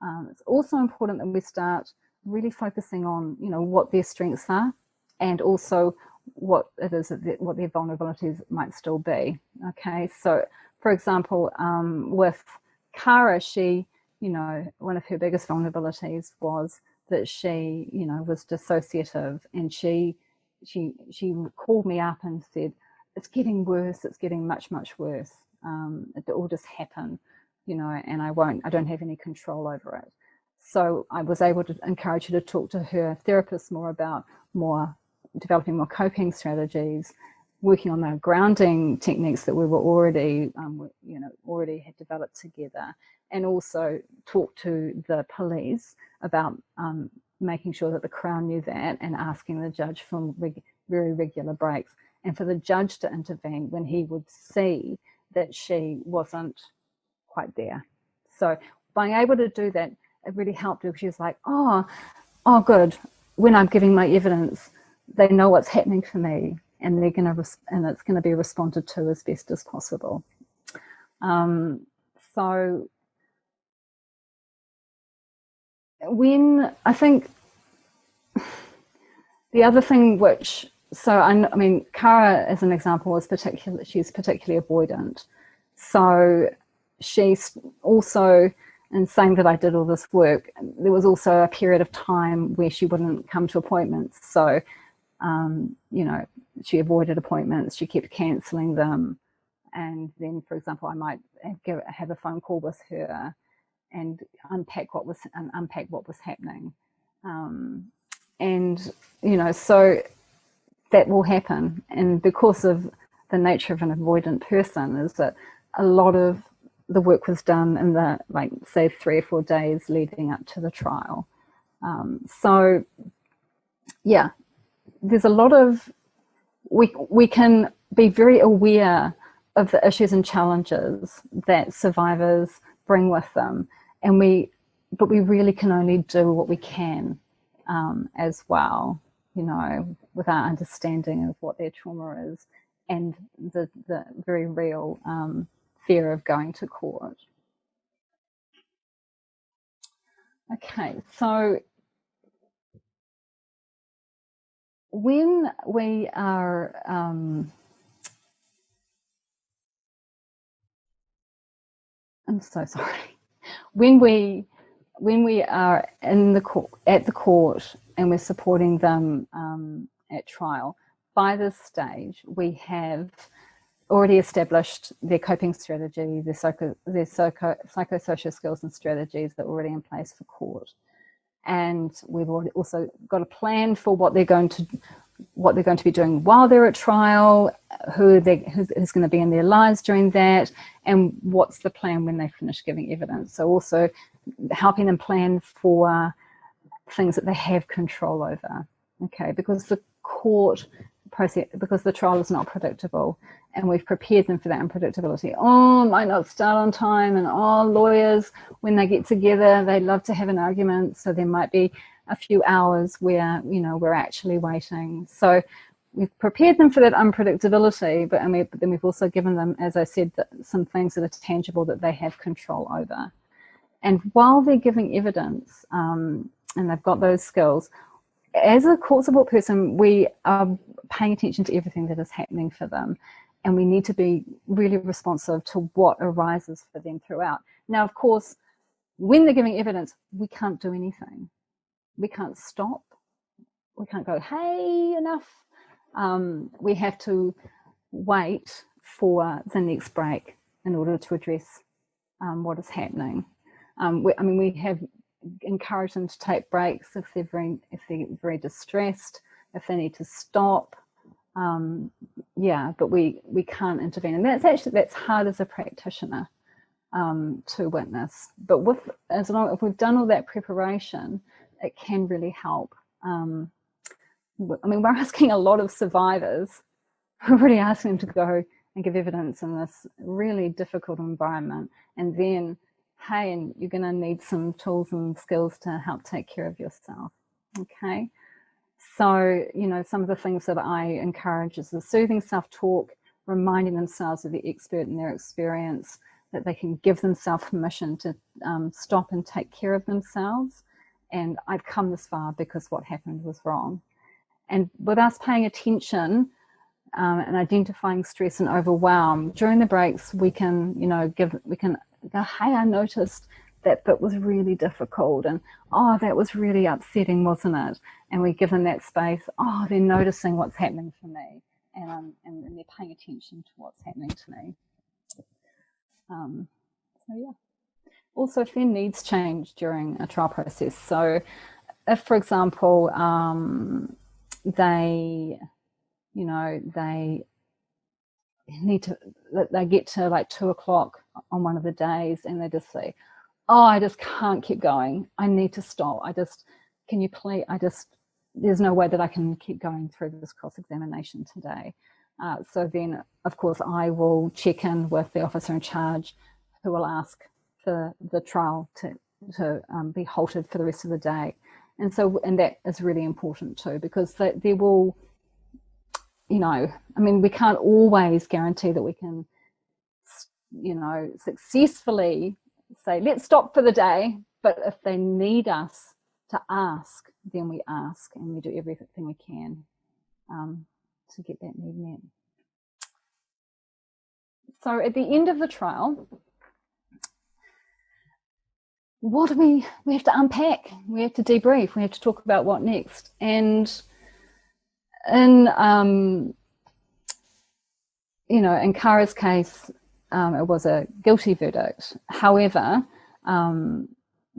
Um, it's also important that we start really focusing on, you know, what their strengths are and also what it is, what their vulnerabilities might still be. Okay, so for example, um, with Kara, she, you know, one of her biggest vulnerabilities was that she, you know, was dissociative and she, she, she called me up and said, it's getting worse, it's getting much, much worse. Um, it all just happen, you know, and I won't, I don't have any control over it. So I was able to encourage her to talk to her therapist more about more developing more coping strategies, working on the grounding techniques that we were already, um, you know, already had developed together, and also talk to the police about um, making sure that the Crown knew that and asking the judge for reg very regular breaks and for the judge to intervene when he would see that she wasn't quite there. So being able to do that, it really helped her. she was like, oh, oh, good. When I'm giving my evidence, they know what's happening for me and they're going to and it's going to be responded to as best as possible. Um, so when I think the other thing which so I, I mean Kara as an example was particular she's particularly avoidant so she's also in saying that I did all this work there was also a period of time where she wouldn't come to appointments so um, you know, she avoided appointments, she kept cancelling them. And then, for example, I might have, have a phone call with her and unpack what was and unpack what was happening. Um, and you know, so that will happen. And because of the nature of an avoidant person, is that a lot of the work was done in the like say three or four days leading up to the trial. Um, so yeah, there's a lot of, we, we can be very aware of the issues and challenges that survivors bring with them. And we, but we really can only do what we can um, as well, you know, with our understanding of what their trauma is and the, the very real um, fear of going to court. Okay, so when we are um, I'm so sorry. When we when we are in the court at the court and we're supporting them um, at trial, by this stage we have already established their coping strategy, their psycho their psycho psychosocial skills and strategies that are already in place for court and we've also got a plan for what they're going to what they're going to be doing while they're at trial, who they who's, who's going to be in their lives during that, and what's the plan when they finish giving evidence. So also helping them plan for things that they have control over. Okay, because the court process, because the trial is not predictable, and we've prepared them for that unpredictability. Oh, might not start on time and oh, lawyers, when they get together, they love to have an argument. So there might be a few hours where, you know, we're actually waiting. So we've prepared them for that unpredictability, but, and we, but then we've also given them, as I said, some things that are tangible that they have control over. And while they're giving evidence um, and they've got those skills, as a court support person, we are paying attention to everything that is happening for them and we need to be really responsive to what arises for them throughout. Now, of course, when they're giving evidence, we can't do anything. We can't stop. We can't go, hey, enough. Um, we have to wait for the next break in order to address um, what is happening. Um, we, I mean, we have encouraged them to take breaks if they're very, if they're very distressed, if they need to stop, um, yeah, but we, we can't intervene. And that's actually, that's hard as a practitioner um, to witness. But with, as long if we've done all that preparation, it can really help. Um, I mean, we're asking a lot of survivors, we're really asking them to go and give evidence in this really difficult environment. And then, hey, and you're gonna need some tools and skills to help take care of yourself, okay? So, you know, some of the things that I encourage is the soothing self-talk, reminding themselves of the expert in their experience, that they can give themselves permission to um, stop and take care of themselves. And I've come this far because what happened was wrong. And with us paying attention um, and identifying stress and overwhelm during the breaks, we can, you know, give, we can go, hey, I noticed that bit was really difficult and oh that was really upsetting wasn't it? And we give them that space. Oh they're noticing what's happening for me and, um, and, and they're paying attention to what's happening to me. Um, so yeah. Also if their needs change during a trial process. So if for example um, they you know they need to they get to like two o'clock on one of the days and they just say oh, I just can't keep going. I need to stop. I just, can you please, I just, there's no way that I can keep going through this cross-examination today. Uh, so then, of course, I will check in with the officer in charge who will ask for the trial to, to um, be halted for the rest of the day. And so, and that is really important too, because they, they will, you know, I mean, we can't always guarantee that we can, you know, successfully say, let's stop for the day. But if they need us to ask, then we ask and we do everything we can um, to get that need met. So at the end of the trial, what do we, we have to unpack, we have to debrief, we have to talk about what next. And in, um, you know, in Kara's case, um, it was a guilty verdict. However, um,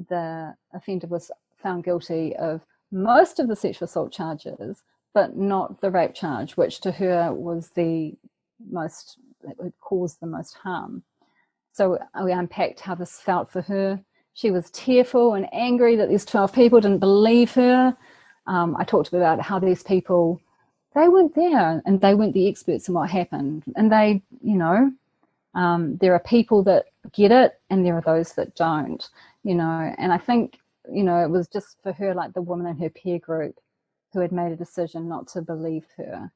the offender was found guilty of most of the sexual assault charges, but not the rape charge, which to her was the most, it would cause the most harm. So we unpacked how this felt for her. She was tearful and angry that these 12 people didn't believe her. Um, I talked about how these people, they weren't there and they weren't the experts in what happened. And they, you know, um, there are people that get it and there are those that don't, you know, and I think, you know, it was just for her, like the woman in her peer group who had made a decision not to believe her.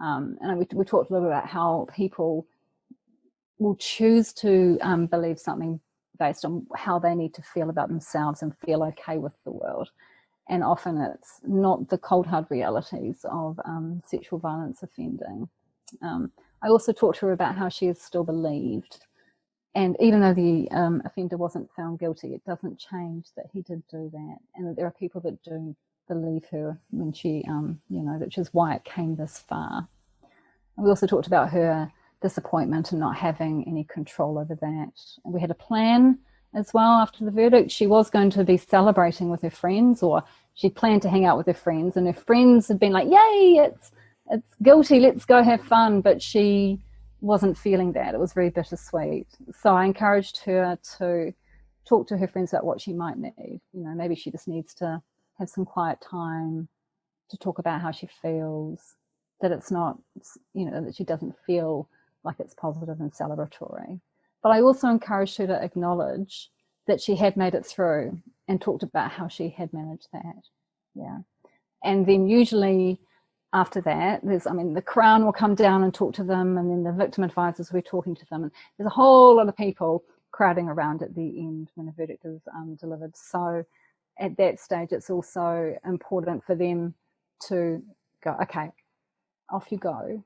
Um, and we, we talked a little bit about how people will choose to um, believe something based on how they need to feel about themselves and feel okay with the world. And often it's not the cold hard realities of um, sexual violence offending. Um, I also talked to her about how she is still believed. And even though the um, offender wasn't found guilty, it doesn't change that he did do that. And that there are people that do believe her when she, um, you know, which is why it came this far. And we also talked about her disappointment and not having any control over that. And we had a plan as well after the verdict. She was going to be celebrating with her friends or she planned to hang out with her friends and her friends had been like, yay, it's it's guilty, let's go have fun. But she wasn't feeling that. It was very bittersweet. So I encouraged her to talk to her friends about what she might need. You know, maybe she just needs to have some quiet time to talk about how she feels, that it's not, you know, that she doesn't feel like it's positive and celebratory. But I also encouraged her to acknowledge that she had made it through and talked about how she had managed that. Yeah. And then usually after that, there's, I mean, the Crown will come down and talk to them, and then the victim advisors will be talking to them. And there's a whole lot of people crowding around at the end when the verdict is um, delivered. So at that stage, it's also important for them to go, okay, off you go.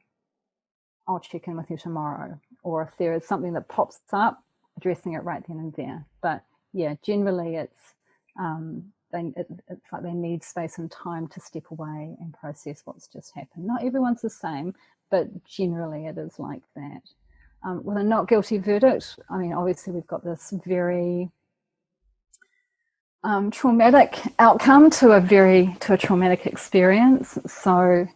I'll check in with you tomorrow. Or if there is something that pops up, addressing it right then and there. But yeah, generally it's um, they, it, it's like they need space and time to step away and process what's just happened. Not everyone's the same, but generally it is like that. Um, with a not guilty verdict, I mean, obviously we've got this very um, traumatic outcome to a very, to a traumatic experience. So,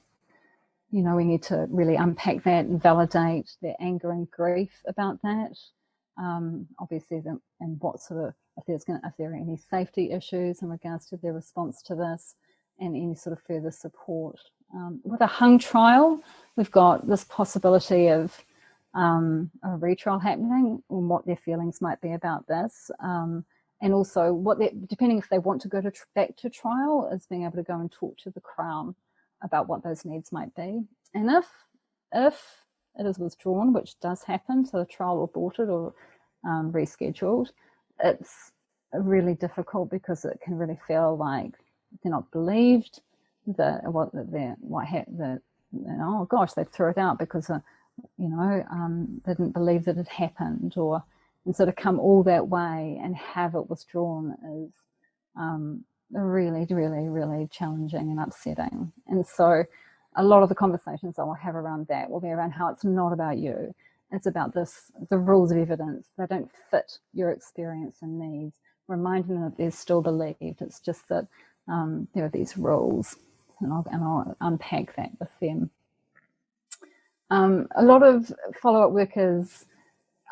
you know, we need to really unpack that and validate their anger and grief about that. Um, obviously, the, and what sort of if there's going if there are any safety issues in regards to their response to this and any sort of further support. Um, with a hung trial, we've got this possibility of um, a retrial happening and what their feelings might be about this. Um, and also what they depending if they want to go to back to trial is being able to go and talk to the Crown about what those needs might be. And if, if it is withdrawn, which does happen, so the trial aborted or um, rescheduled. It's really difficult because it can really feel like they're not believed that what they're what the oh gosh they threw it out because uh, you know um, they didn't believe that it happened or and sort of come all that way and have it withdrawn is um, really really really challenging and upsetting. And so a lot of the conversations I will have around that will be around how it's not about you. It's about this the rules of evidence. They don't fit your experience and needs. Reminding them that they're still believed. It's just that um, there are these rules. And I'll, and I'll unpack that with them. Um, a lot of follow-up work is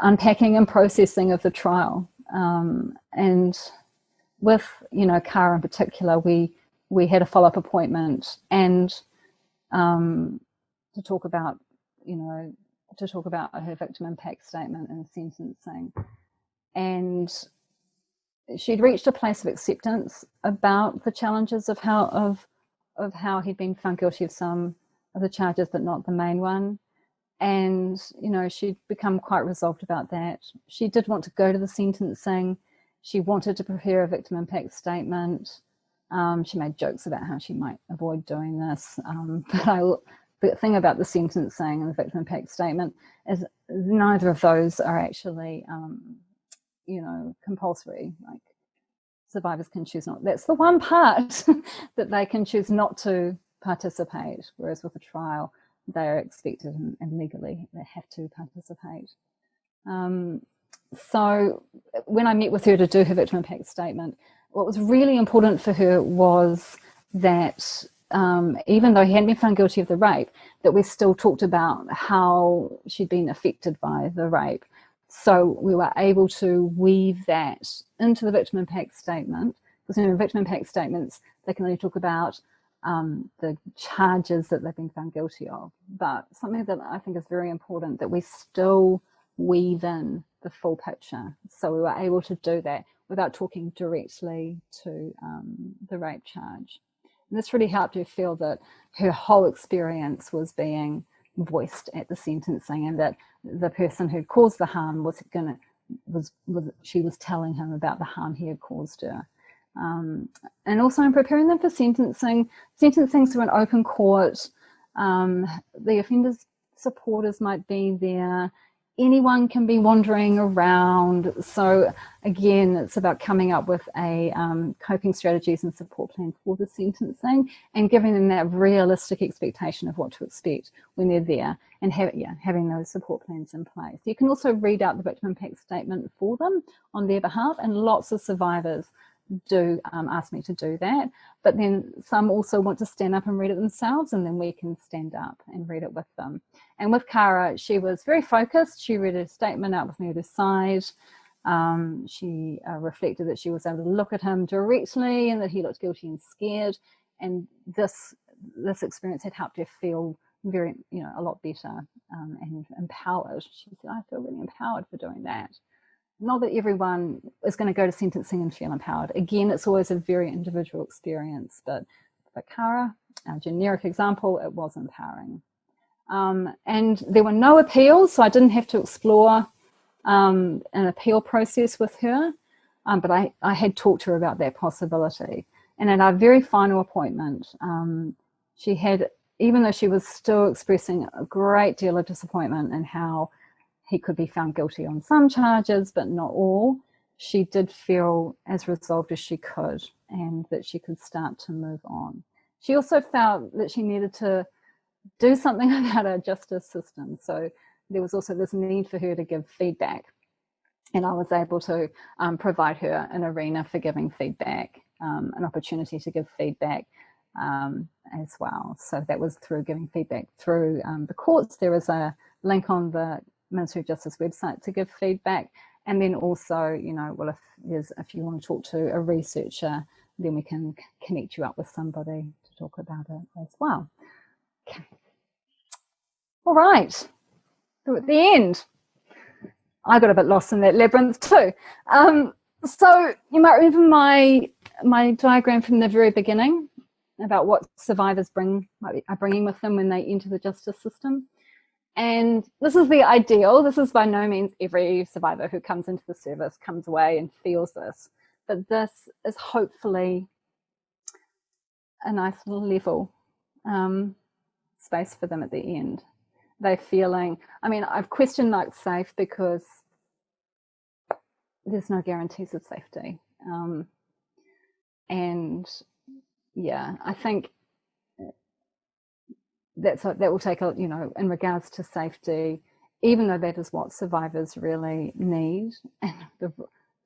unpacking and processing of the trial. Um, and with, you know, Cara in particular, we, we had a follow-up appointment and um, to talk about, you know, to talk about her victim impact statement and sentencing. And she'd reached a place of acceptance about the challenges of how of of how he'd been found guilty of some of the charges, but not the main one. And, you know, she'd become quite resolved about that. She did want to go to the sentencing. She wanted to prepare a victim impact statement. Um, she made jokes about how she might avoid doing this. Um, but I, the thing about the sentencing and the victim impact statement is neither of those are actually, um, you know, compulsory. Like survivors can choose not. That's the one part that they can choose not to participate, whereas with a trial, they are expected and, and legally they have to participate. Um, so when I met with her to do her victim impact statement, what was really important for her was that um, even though he hadn't been found guilty of the rape, that we still talked about how she'd been affected by the rape so we were able to weave that into the victim impact statement. Because in victim impact statements, they can only talk about um, the charges that they've been found guilty of. But something that I think is very important that we still weave in the full picture. So we were able to do that without talking directly to um, the rape charge. And this really helped her feel that her whole experience was being voiced at the sentencing and that the person who caused the harm was gonna was, was she was telling him about the harm he had caused her. Um, and also in preparing them for sentencing, sentencing to an open court, um, the offender's supporters might be there, anyone can be wandering around. So again, it's about coming up with a um, coping strategies and support plan for the sentencing and giving them that realistic expectation of what to expect when they're there and have, yeah, having those support plans in place. You can also read out the victim impact statement for them on their behalf and lots of survivors do um, ask me to do that. But then some also want to stand up and read it themselves and then we can stand up and read it with them. And with Cara, she was very focused. She read a statement out with me at her side. Um, she uh, reflected that she was able to look at him directly and that he looked guilty and scared. And this, this experience had helped her feel very, you know, a lot better um, and empowered. She said, I feel really empowered for doing that not that everyone is going to go to sentencing and feel empowered. Again, it's always a very individual experience, but for Cara, our generic example, it was empowering. Um, and there were no appeals, so I didn't have to explore um, an appeal process with her, um, but I, I had talked to her about that possibility. And at our very final appointment, um, she had, even though she was still expressing a great deal of disappointment in how he could be found guilty on some charges, but not all. She did feel as resolved as she could and that she could start to move on. She also felt that she needed to do something about our justice system. So there was also this need for her to give feedback. And I was able to um, provide her an arena for giving feedback, um, an opportunity to give feedback um, as well. So that was through giving feedback through um, the courts. There was a link on the Ministry of Justice website to give feedback. And then also, you know, well, if there's, if you want to talk to a researcher, then we can connect you up with somebody to talk about it as well. Okay. All right. So at the end, I got a bit lost in that labyrinth too. Um, so you might remember my my diagram from the very beginning about what survivors bring are bringing with them when they enter the justice system. And this is the ideal. This is by no means every survivor who comes into the service comes away and feels this. But this is hopefully a nice level um, space for them at the end. They're feeling, I mean, I've questioned like safe because there's no guarantees of safety. Um, and yeah, I think that's that will take a you know in regards to safety even though that is what survivors really need and the,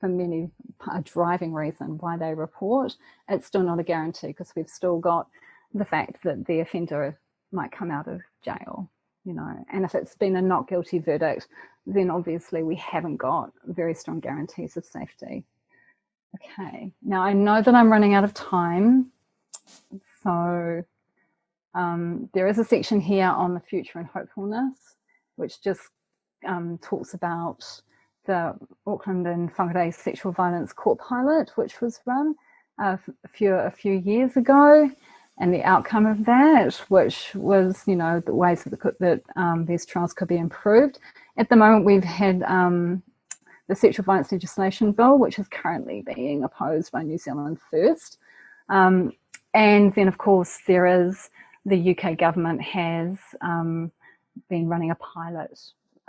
for many a driving reason why they report it's still not a guarantee because we've still got the fact that the offender might come out of jail you know. And if it's been a not guilty verdict then obviously we haven't got very strong guarantees of safety. Okay. Now i know that i'm running out of time so um, there is a section here on the future and hopefulness, which just um, talks about the Auckland and Whangarei sexual violence court pilot, which was run uh, a few a few years ago, and the outcome of that, which was you know the ways that, the, that um, these trials could be improved. At the moment, we've had um, the sexual violence legislation bill, which is currently being opposed by New Zealand First, um, and then of course there is the UK government has um, been running a pilot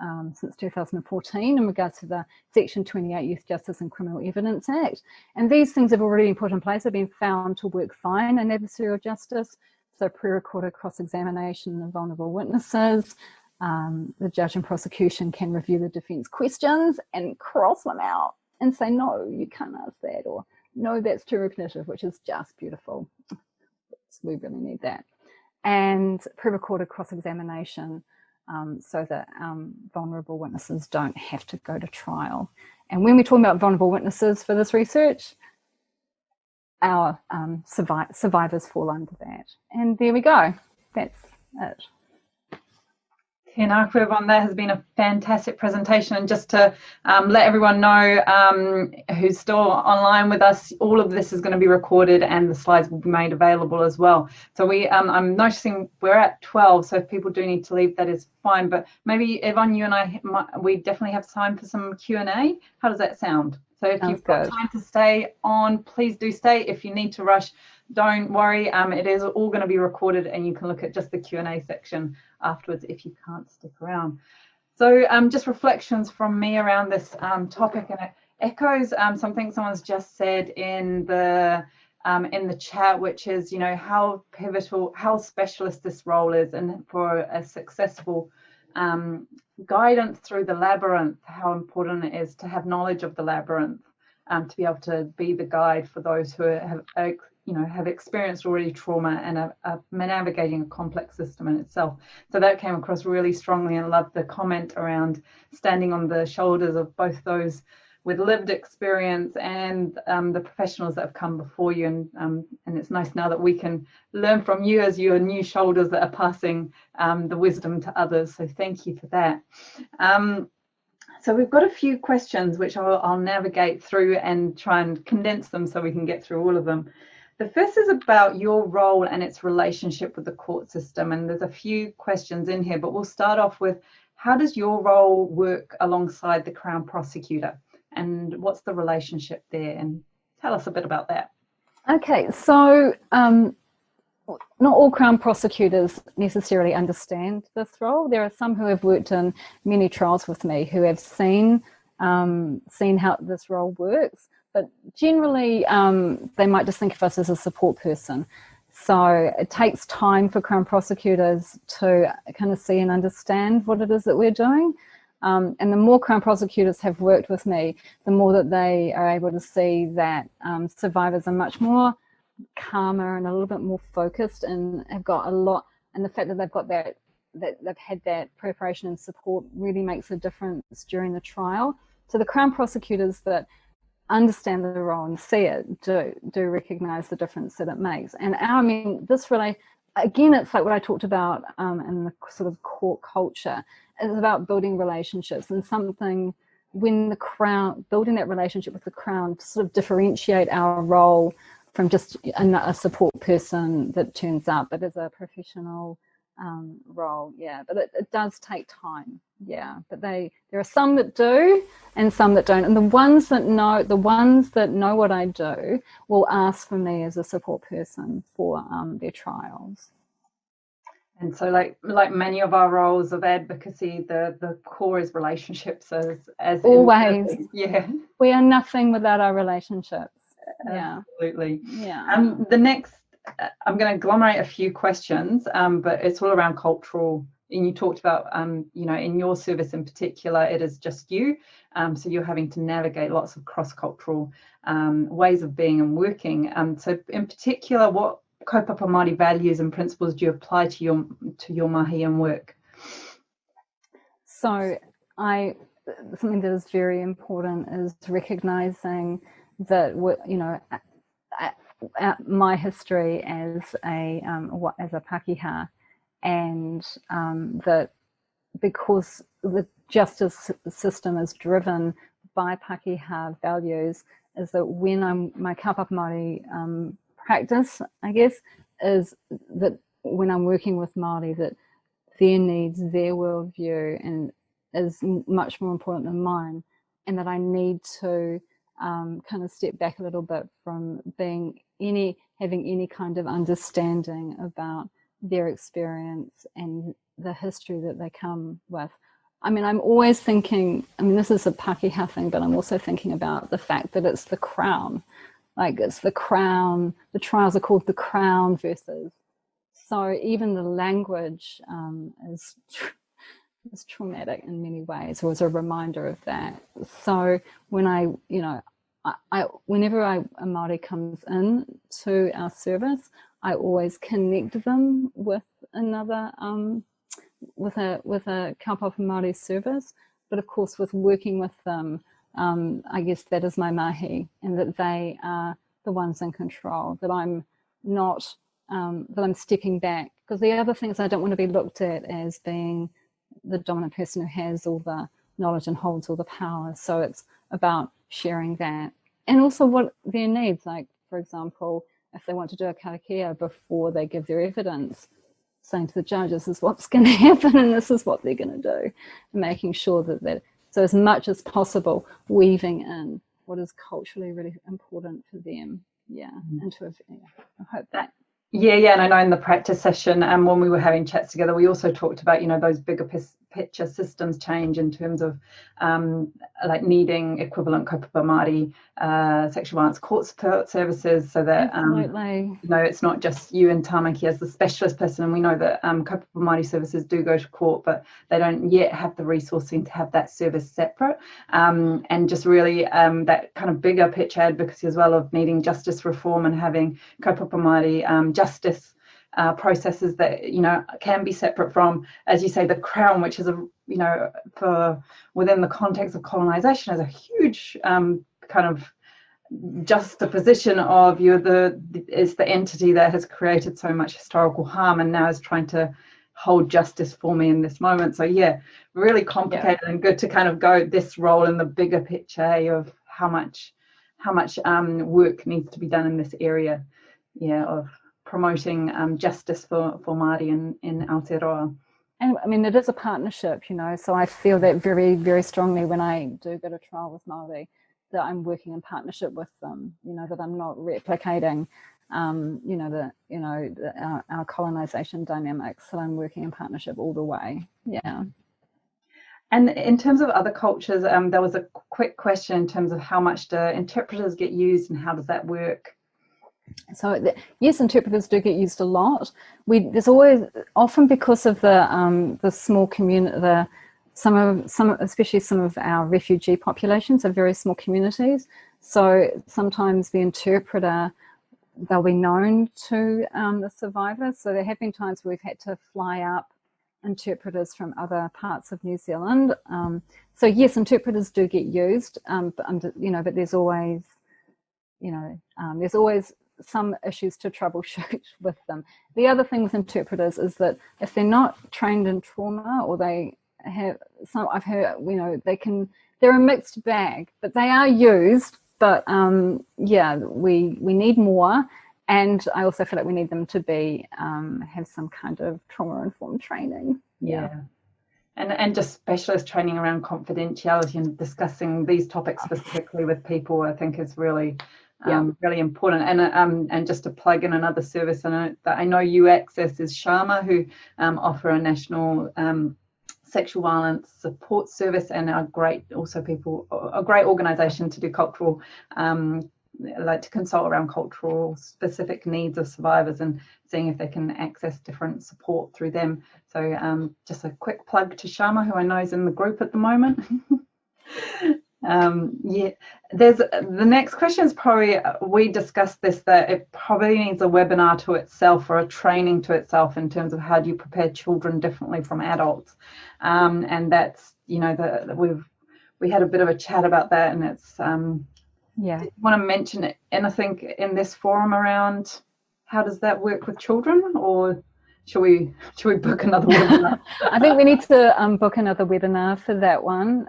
um, since 2014 in regards to the Section 28 Youth Justice and Criminal Evidence Act. And these things have already been put in place, have been found to work fine in adversarial justice. So pre-recorded cross-examination of vulnerable witnesses, um, the judge and prosecution can review the defence questions and cross them out and say, no, you can't ask that, or no, that's too repetitive, which is just beautiful. We really need that and pre-recorded cross-examination um, so that um, vulnerable witnesses don't have to go to trial. And when we're talking about vulnerable witnesses for this research, our um, survi survivors fall under that. And there we go. That's it. Tēnā koe everyone, that has been a fantastic presentation and just to um, let everyone know um, who's still online with us, all of this is going to be recorded and the slides will be made available as well. So we, um, I'm noticing we're at 12, so if people do need to leave, that is fine. But maybe Yvonne, you and I, we definitely have time for some Q&A. How does that sound? So if Sounds you've got good. time to stay on, please do stay. If you need to rush, don't worry. Um, it is all going to be recorded and you can look at just the Q&A section afterwards if you can't stick around. So um, just reflections from me around this um, topic and it echoes um, something someone's just said in the um, in the chat, which is, you know, how pivotal, how specialist this role is and for a successful um, guidance through the labyrinth, how important it is to have knowledge of the labyrinth, um, to be able to be the guide for those who have you know, have experienced already trauma and are, are, navigating a complex system in itself. So that came across really strongly and loved the comment around standing on the shoulders of both those with lived experience and um, the professionals that have come before you. And, um, and it's nice now that we can learn from you as your new shoulders that are passing um, the wisdom to others. So thank you for that. Um, so we've got a few questions which I'll, I'll navigate through and try and condense them so we can get through all of them. The first is about your role and its relationship with the court system. And there's a few questions in here, but we'll start off with how does your role work alongside the Crown Prosecutor? And what's the relationship there? And tell us a bit about that. Okay, so um, not all Crown prosecutors necessarily understand this role. There are some who have worked in many trials with me who have seen um, seen how this role works but generally um, they might just think of us as a support person. So it takes time for Crown prosecutors to kind of see and understand what it is that we're doing. Um, and the more Crown prosecutors have worked with me, the more that they are able to see that um, survivors are much more calmer and a little bit more focused and have got a lot, and the fact that they've got that, that they've had that preparation and support really makes a difference during the trial. So the Crown prosecutors that understand the role and see it do do recognize the difference that it makes. And our, i mean this really again it's like what i talked about um, in the sort of court culture. It's about building relationships and something when the crown building that relationship with the crown to sort of differentiate our role from just a, a support person that turns up but as a professional um, role. Yeah, but it, it, does take time. Yeah, but they there are some that do and some that don't. And the ones that know, the ones that know what I do will ask for me as a support person for um, their trials. And so like like many of our roles of advocacy, the, the core is relationships as as always. Yeah. We are nothing without our relationships. Yeah. Absolutely. Yeah. Um the next I'm going to agglomerate a few questions, um, but it's all around cultural. And you talked about, um, you know, in your service in particular, it is just you. Um, so you're having to navigate lots of cross-cultural um, ways of being and working. Um, so in particular, what kaupapa Māori values and principles do you apply to your to your mahi and work? So I something that is very important is recognizing that you know my history as a um, as a Pakeha, and um, that because the justice system is driven by Pakeha values, is that when I'm my kaupapa Māori um, practice, I guess, is that when I'm working with Māori, that their needs, their worldview, and is much more important than mine, and that I need to um, kind of step back a little bit from being any having any kind of understanding about their experience and the history that they come with. I mean, I'm always thinking, I mean, this is a Pakeha thing, but I'm also thinking about the fact that it's the crown. Like it's the crown, the trials are called the crown verses. So even the language um, is, is traumatic in many ways, or is a reminder of that. So when I, you know, I, whenever I, a Māori comes in to our service, I always connect them with another, um, with a with a kaupapa Māori service. But of course, with working with them, um, I guess that is my mahi, and that they are the ones in control. That I'm not, um, that I'm stepping back. Because the other thing is, I don't want to be looked at as being the dominant person who has all the knowledge and holds all the power. So it's about sharing that. And also what their needs like for example if they want to do a karakia before they give their evidence saying to the judge this is what's going to happen and this is what they're going to do and making sure that that so as much as possible weaving in what is culturally really important for them. Yeah and to yeah, i hope that yeah yeah and i know in the practice session and um, when we were having chats together we also talked about you know those bigger picture systems change in terms of um, like needing equivalent kaupapa Māori uh, sexual violence court support services so that um, you know it's not just you and Tamaki as the specialist person. And we know that um, kaupapa Māori services do go to court but they don't yet have the resourcing to have that service separate. Um, and just really um, that kind of bigger picture advocacy as well of needing justice reform and having kaupapa Māori um, justice uh, processes that you know can be separate from, as you say, the crown, which is a you know for within the context of colonization, is a huge um, kind of just the position of you're the is the entity that has created so much historical harm and now is trying to hold justice for me in this moment. So yeah, really complicated yeah. and good to kind of go this role in the bigger picture of how much how much um, work needs to be done in this area, yeah, of promoting um, justice for, for Māori in, in Aotearoa. And I mean, it is a partnership, you know, so I feel that very, very strongly when I do go to trial with Māori, that I'm working in partnership with them, you know, that I'm not replicating, um, you know, the, you know, the, our, our colonization dynamics, that I'm working in partnership all the way. Yeah. And in terms of other cultures, um, there was a quick question in terms of how much do interpreters get used and how does that work? So the, yes, interpreters do get used a lot. We there's always often because of the um, the small community, the some of some especially some of our refugee populations are very small communities. So sometimes the interpreter they'll be known to um, the survivors. So there have been times we've had to fly up interpreters from other parts of New Zealand. Um, so yes, interpreters do get used, um, but under, you know, but there's always, you know, um, there's always some issues to troubleshoot with them. The other thing with interpreters is that if they're not trained in trauma or they have some, I've heard, you know, they can, they're a mixed bag, but they are used. But um, yeah, we, we need more. and I also feel like we need them to be um, have some kind of trauma informed training. Yeah. yeah. And, and just specialist training around confidentiality and discussing these topics specifically with people, I think is really yeah. Um, really important. And um, and just to plug in another service, and that I know you access is Shama, who um, offer a national um, sexual violence support service and are great also people a great organisation to do cultural um, like to consult around cultural specific needs of survivors and seeing if they can access different support through them. So um, just a quick plug to Shama, who I know is in the group at the moment. um, yeah, there's the next question is probably we discussed this that it probably needs a webinar to itself or a training to itself in terms of how do you prepare children differently from adults, um, and that's you know the we've we had a bit of a chat about that and it's um, yeah. Did you want to mention anything in this forum around how does that work with children or should we should we book another webinar? I think we need to um, book another webinar for that one.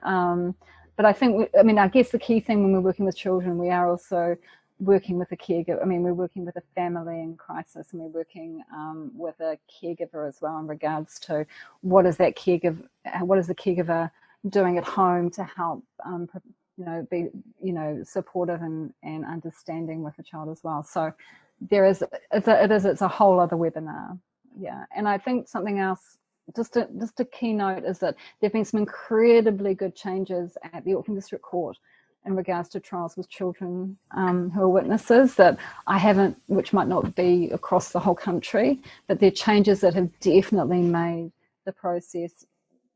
But I think, we, I mean, I guess the key thing when we're working with children, we are also working with a caregiver. I mean, we're working with a family in crisis and we're working um, with a caregiver as well in regards to what is that caregiver, what is the caregiver doing at home to help um, you know, be, you know, supportive and, and understanding with the child as well. So there is, it's a, it is, it's a whole other webinar. Yeah. And I think something else, just a, just a keynote is that there've been some incredibly good changes at the Auckland District Court in regards to trials with children um, who are witnesses that I haven't, which might not be across the whole country, but they're changes that have definitely made the process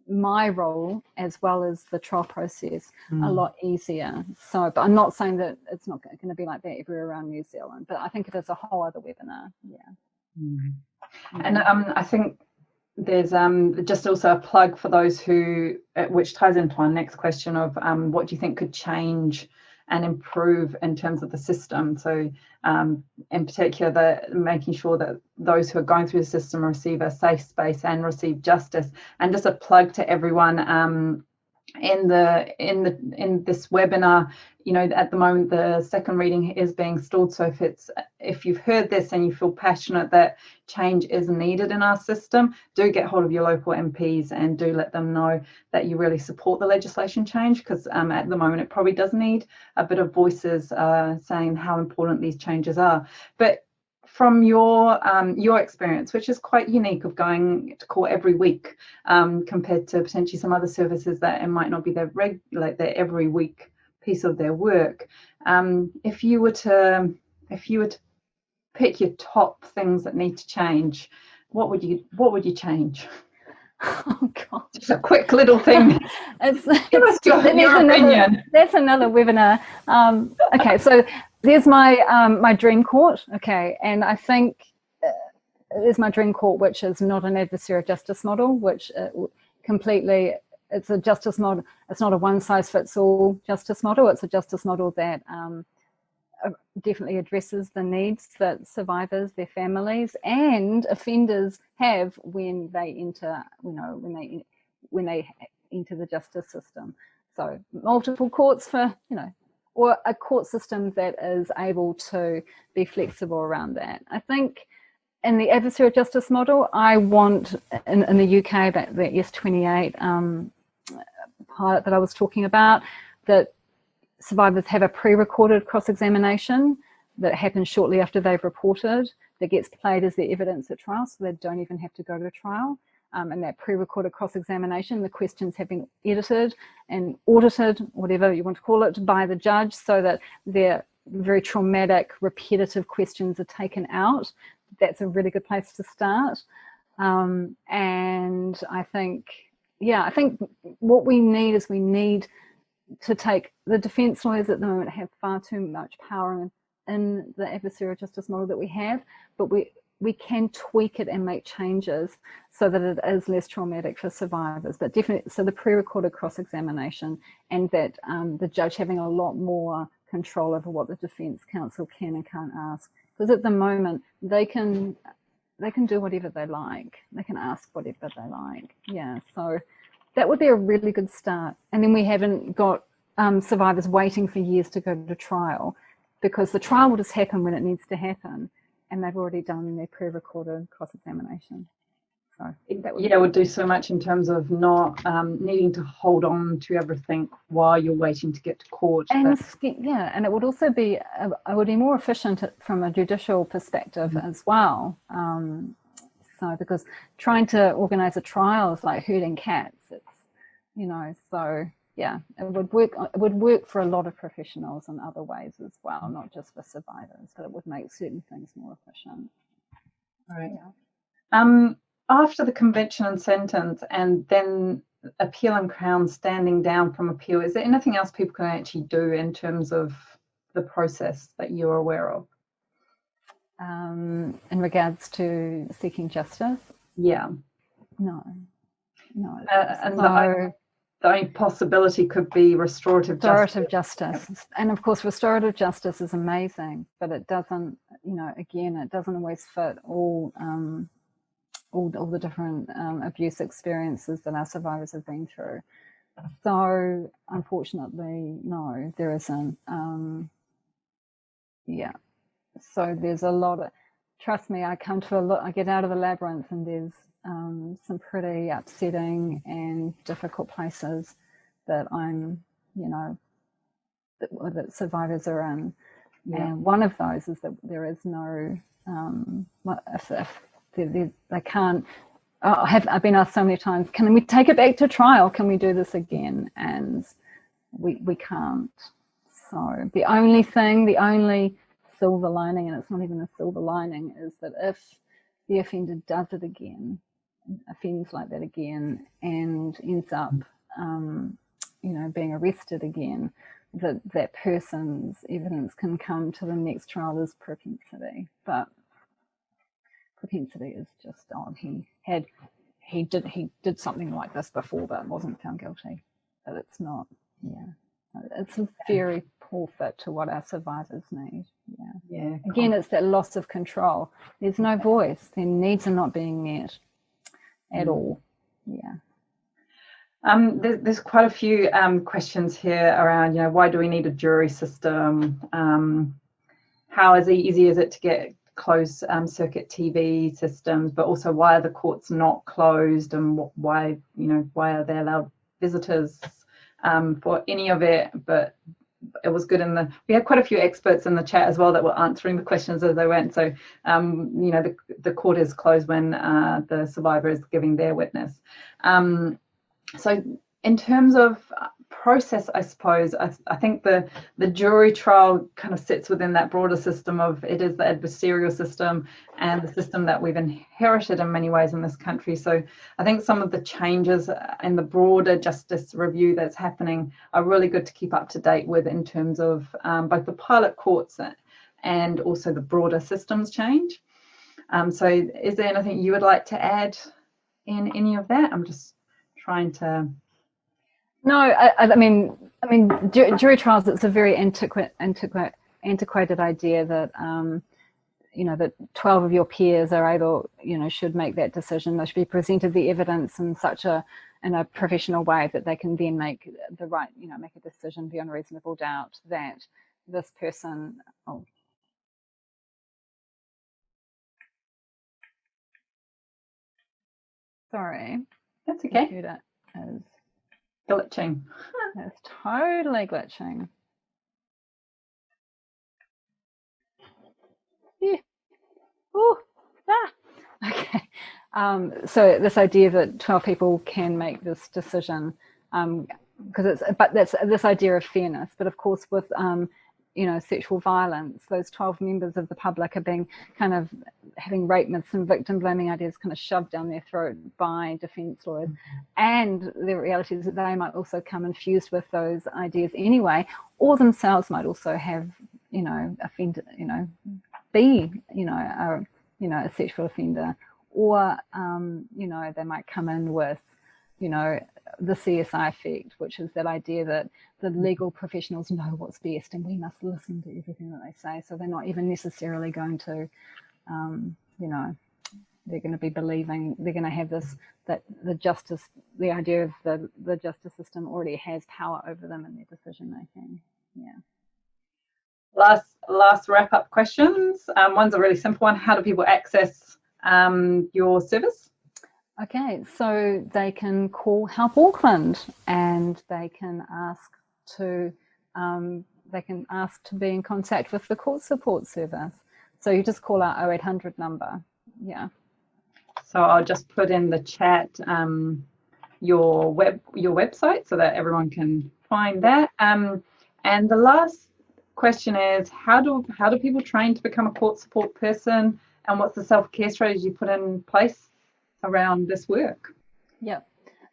my role as well as the trial process mm. a hmm. lot easier. So, but I'm not saying that it's not going to be like that everywhere around New Zealand, but I think it is a whole other webinar. Yeah. Mm. And um, I think there's um, just also a plug for those who, uh, which ties into our next question of um, what do you think could change and improve in terms of the system. So um, in particular, the, making sure that those who are going through the system receive a safe space and receive justice. And just a plug to everyone, um, in the in the in this webinar you know at the moment the second reading is being stalled. So if it's if you've heard this and you feel passionate that change is needed in our system do get hold of your local mps and do let them know that you really support the legislation change because um, at the moment it probably does need a bit of voices uh, saying how important these changes are. But from your um, your experience, which is quite unique of going to court every week um, compared to potentially some other services that it might not be their reg like their every week piece of their work. Um, if you were to if you were to pick your top things that need to change, what would you what would you change? Oh God! Just a quick little thing. it's, it's, your, your another, That's another webinar. Um, okay, so there's my um, my dream court. Okay, and I think uh, there's my dream court, which is not an adversarial justice model, which uh, completely it's a justice model. It's not a one size fits all justice model. It's a justice model that um, uh, definitely addresses the needs that survivors, their families, and offenders have when they enter, you know, when they when they enter the justice system. So multiple courts for, you know, or a court system that is able to be flexible around that. I think in the adversarial justice model, I want in, in the UK that the S28 um, pilot that I was talking about, that survivors have a pre-recorded cross-examination that happens shortly after they've reported that gets played as their evidence at trial so they don't even have to go to trial um, and that pre-recorded cross-examination, the questions have been edited and audited, whatever you want to call it, by the judge so that their very traumatic, repetitive questions are taken out. That's a really good place to start. Um, and I think, yeah, I think what we need is we need to take, the defence lawyers at the moment have far too much power in, in the adversarial justice model that we have, but we we can tweak it and make changes so that it is less traumatic for survivors. But definitely, so the pre-recorded cross-examination and that um, the judge having a lot more control over what the defence counsel can and can't ask. Because at the moment, they can they can do whatever they like. They can ask whatever they like. Yeah, so that would be a really good start. And then we haven't got um, survivors waiting for years to go to trial because the trial will just happen when it needs to happen and they've already done their pre-recorded cross-examination. So that would, yeah, it would do so much in terms of not um, needing to hold on to everything while you're waiting to get to court. And yeah, and it would also be uh, it would be more efficient from a judicial perspective mm -hmm. as well. Um, so because trying to organise a trial is like herding cats. It's you know so yeah, it would work. It would work for a lot of professionals in other ways as well, not just for survivors, but it would make certain things more efficient. Right. Yeah. Um, after the conviction and sentence, and then appeal and crown standing down from appeal, is there anything else people can actually do in terms of the process that you're aware of? Um, in regards to seeking justice? Yeah. No. No. Uh, and so, the, possibility could be restorative, restorative justice. justice. And of course, restorative justice is amazing, but it doesn't, you know, again, it doesn't always fit all um, all, all the different um, abuse experiences that our survivors have been through. So unfortunately, no, there isn't. Um, yeah. So there's a lot of, trust me, I come to a lot, I get out of the labyrinth and there's um, some pretty upsetting and difficult places that I'm, you know, that, that survivors are in. Yeah. And one of those is that there is no, um, if, if they, they, they can't, oh, have, I've been asked so many times, can we take it back to trial? Can we do this again? And we, we can't. So the only thing, the only silver lining, and it's not even a silver lining, is that if the offender does it again, offends like that again and ends up, um, you know, being arrested again, that that person's evidence can come to the next trial as propensity. But propensity is just on. He had, he did, he did something like this before, but wasn't found guilty. But it's not, yeah. It's a very poor fit to what our survivors need. Yeah. Yeah. Again, it's that loss of control. There's no voice. Their needs are not being met at mm. all. Yeah. Um, there's, there's quite a few um, questions here around, you know, why do we need a jury system? Um, how is easy is it to get closed um, circuit TV systems, but also why are the courts not closed and why, you know, why are they allowed visitors um, for any of it? But it was good in the, we had quite a few experts in the chat as well that were answering the questions as they went. So, um, you know, the, the court is closed when uh, the survivor is giving their witness. Um, so in terms of process, I suppose, I, I, think the, the jury trial kind of sits within that broader system of it is the adversarial system and the system that we've inherited in many ways in this country. So I think some of the changes in the broader justice review that's happening are really good to keep up to date with in terms of um, both the pilot courts and also the broader systems change. Um, so is there anything you would like to add in any of that? I'm just trying to no, I, I mean, I mean, jury trials. It's a very antiquate, antiquate, antiquated idea that um, you know that 12 of your peers are able, you know, should make that decision. They should be presented the evidence in such a in a professional way that they can then make the right, you know, make a decision beyond reasonable doubt that this person. Oh, sorry. That's okay. Computer is glitching. It's totally glitching. Yeah. Ooh, ah. Okay. Um, so this idea that 12 people can make this decision, um, because it's, but that's this idea of fairness. But of course, with um, you know, sexual violence, those 12 members of the public are being kind of having rape myths and victim blaming ideas kind of shoved down their throat by defense lawyers. Mm -hmm. And the reality is that they might also come infused with those ideas anyway, or themselves might also have, you know, offended, you know, be, you know, a, you know, a sexual offender, or, um, you know, they might come in with, you know, the CSI effect, which is that idea that the legal professionals know what's best and we must listen to everything that they say. So they're not even necessarily going to, um, you know, they're going to be believing, they're going to have this, that the justice, the idea of the, the justice system already has power over them in their decision making. Yeah. last last wrap up questions. Um, one's a really simple one. How do people access um, your service? Okay, so they can call Help Auckland and they can ask to um, they can ask to be in contact with the court support service. So you just call our 0800 number. Yeah. So I'll just put in the chat um, your web your website so that everyone can find that. Um, and the last question is how do how do people train to become a court support person and what's the self-care strategy you put in place around this work? Yeah.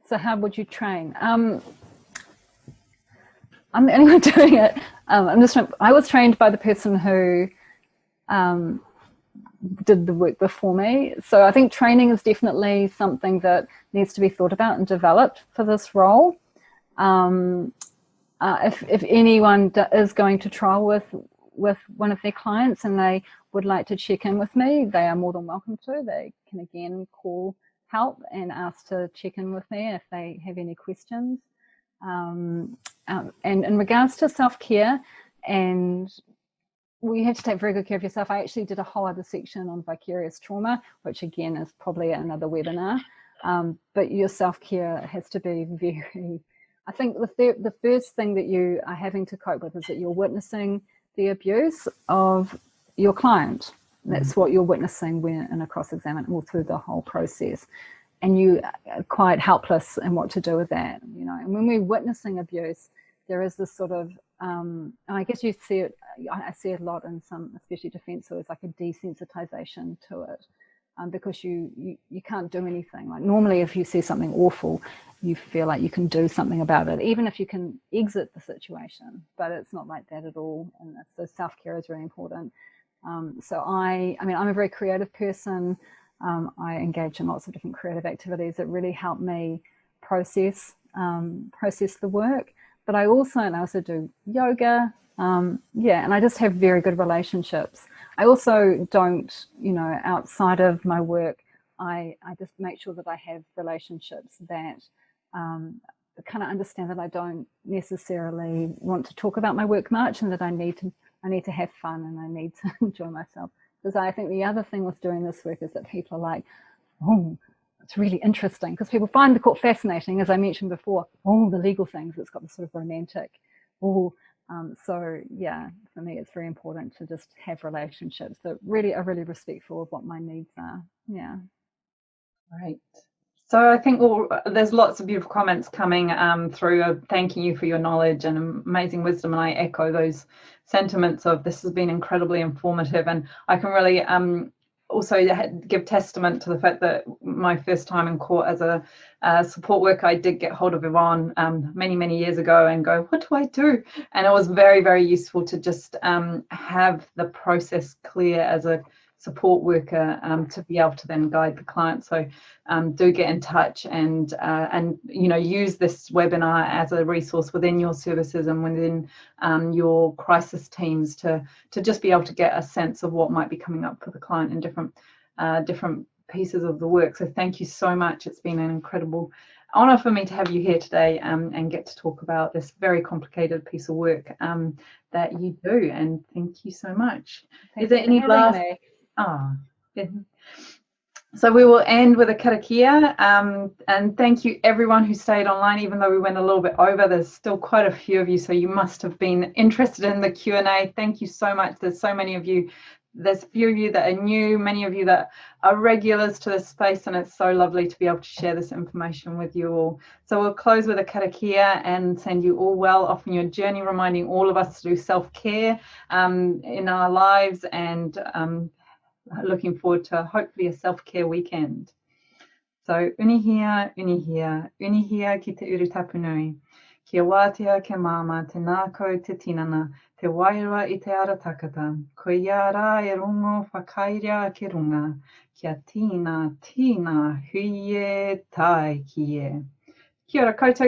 So how would you train? Um, I'm the only one doing it. Um, I'm just. I was trained by the person who um, did the work before me. So I think training is definitely something that needs to be thought about and developed for this role. Um, uh, if, if anyone is going to trial with with one of their clients and they would like to check in with me, they are more than welcome to. They can again call help and ask to check in with me if they have any questions. Um, um, and in regards to self-care and well, you have to take very good care of yourself. I actually did a whole other section on vicarious trauma, which again is probably another webinar. Um, but your self-care has to be very, I think the, the first thing that you are having to cope with is that you're witnessing the abuse of your client. That's what you're witnessing when in a cross-examine or through the whole process. And you are quite helpless in what to do with that, you know. And when we're witnessing abuse, there is this sort of, um, I guess you see it, I see it a lot in some, especially defence lawyers, like a desensitization to it. Um, because you, you, you can't do anything. Like normally if you see something awful, you feel like you can do something about it, even if you can exit the situation, but it's not like that at all. And so self-care is very important. Um, so I, I mean, I'm a very creative person. Um, I engage in lots of different creative activities that really help me process, um, process the work but I also, and I also do yoga. Um, yeah, and I just have very good relationships. I also don't, you know, outside of my work, I, I just make sure that I have relationships that um, kind of understand that I don't necessarily want to talk about my work much and that I need to, I need to have fun and I need to enjoy myself. Because I think the other thing with doing this work is that people are like, oh, it's really interesting because people find the court fascinating, as I mentioned before, all the legal things, it's got this sort of romantic, oh, um, so yeah, for me, it's very important to just have relationships that really are really respectful of what my needs are. Yeah. Right. So I think well, there's lots of beautiful comments coming um, through uh, thanking you for your knowledge and amazing wisdom. And I echo those sentiments of this has been incredibly informative. And I can really um, also give testament to the fact that my first time in court as a, a support worker, I did get hold of Yvonne um, many, many years ago and go, what do I do? And it was very, very useful to just um, have the process clear as a support worker um, to be able to then guide the client. So um, do get in touch and uh, and you know use this webinar as a resource within your services and within um, your crisis teams to to just be able to get a sense of what might be coming up for the client in different uh, different pieces of the work. So thank you so much. It's been an incredible honor for me to have you here today um, and get to talk about this very complicated piece of work um, that you do. And thank you so much. Thank Is there any last? Ah, So we will end with a karakia um, and thank you everyone who stayed online even though we went a little bit over. There's still quite a few of you so you must have been interested in the Q&A thank you so much. There's so many of you. There's a few of you that are new many of you that are regulars to this space and it's so lovely to be able to share this information with you all. So we'll close with a karakia and send you all well off in your journey reminding all of us to do self-care um, in our lives and um, looking forward to hopefully a self-care weekend. So unihia, unihia, unihia ki te uru tapunui. Kia wātea ke māma te nākau te tinana, te wairua i te ara takata. Ko ia rā e rongo whakairea ke runga. Kia tīna, tīna, huie, tai ki e. Kia ora koutou.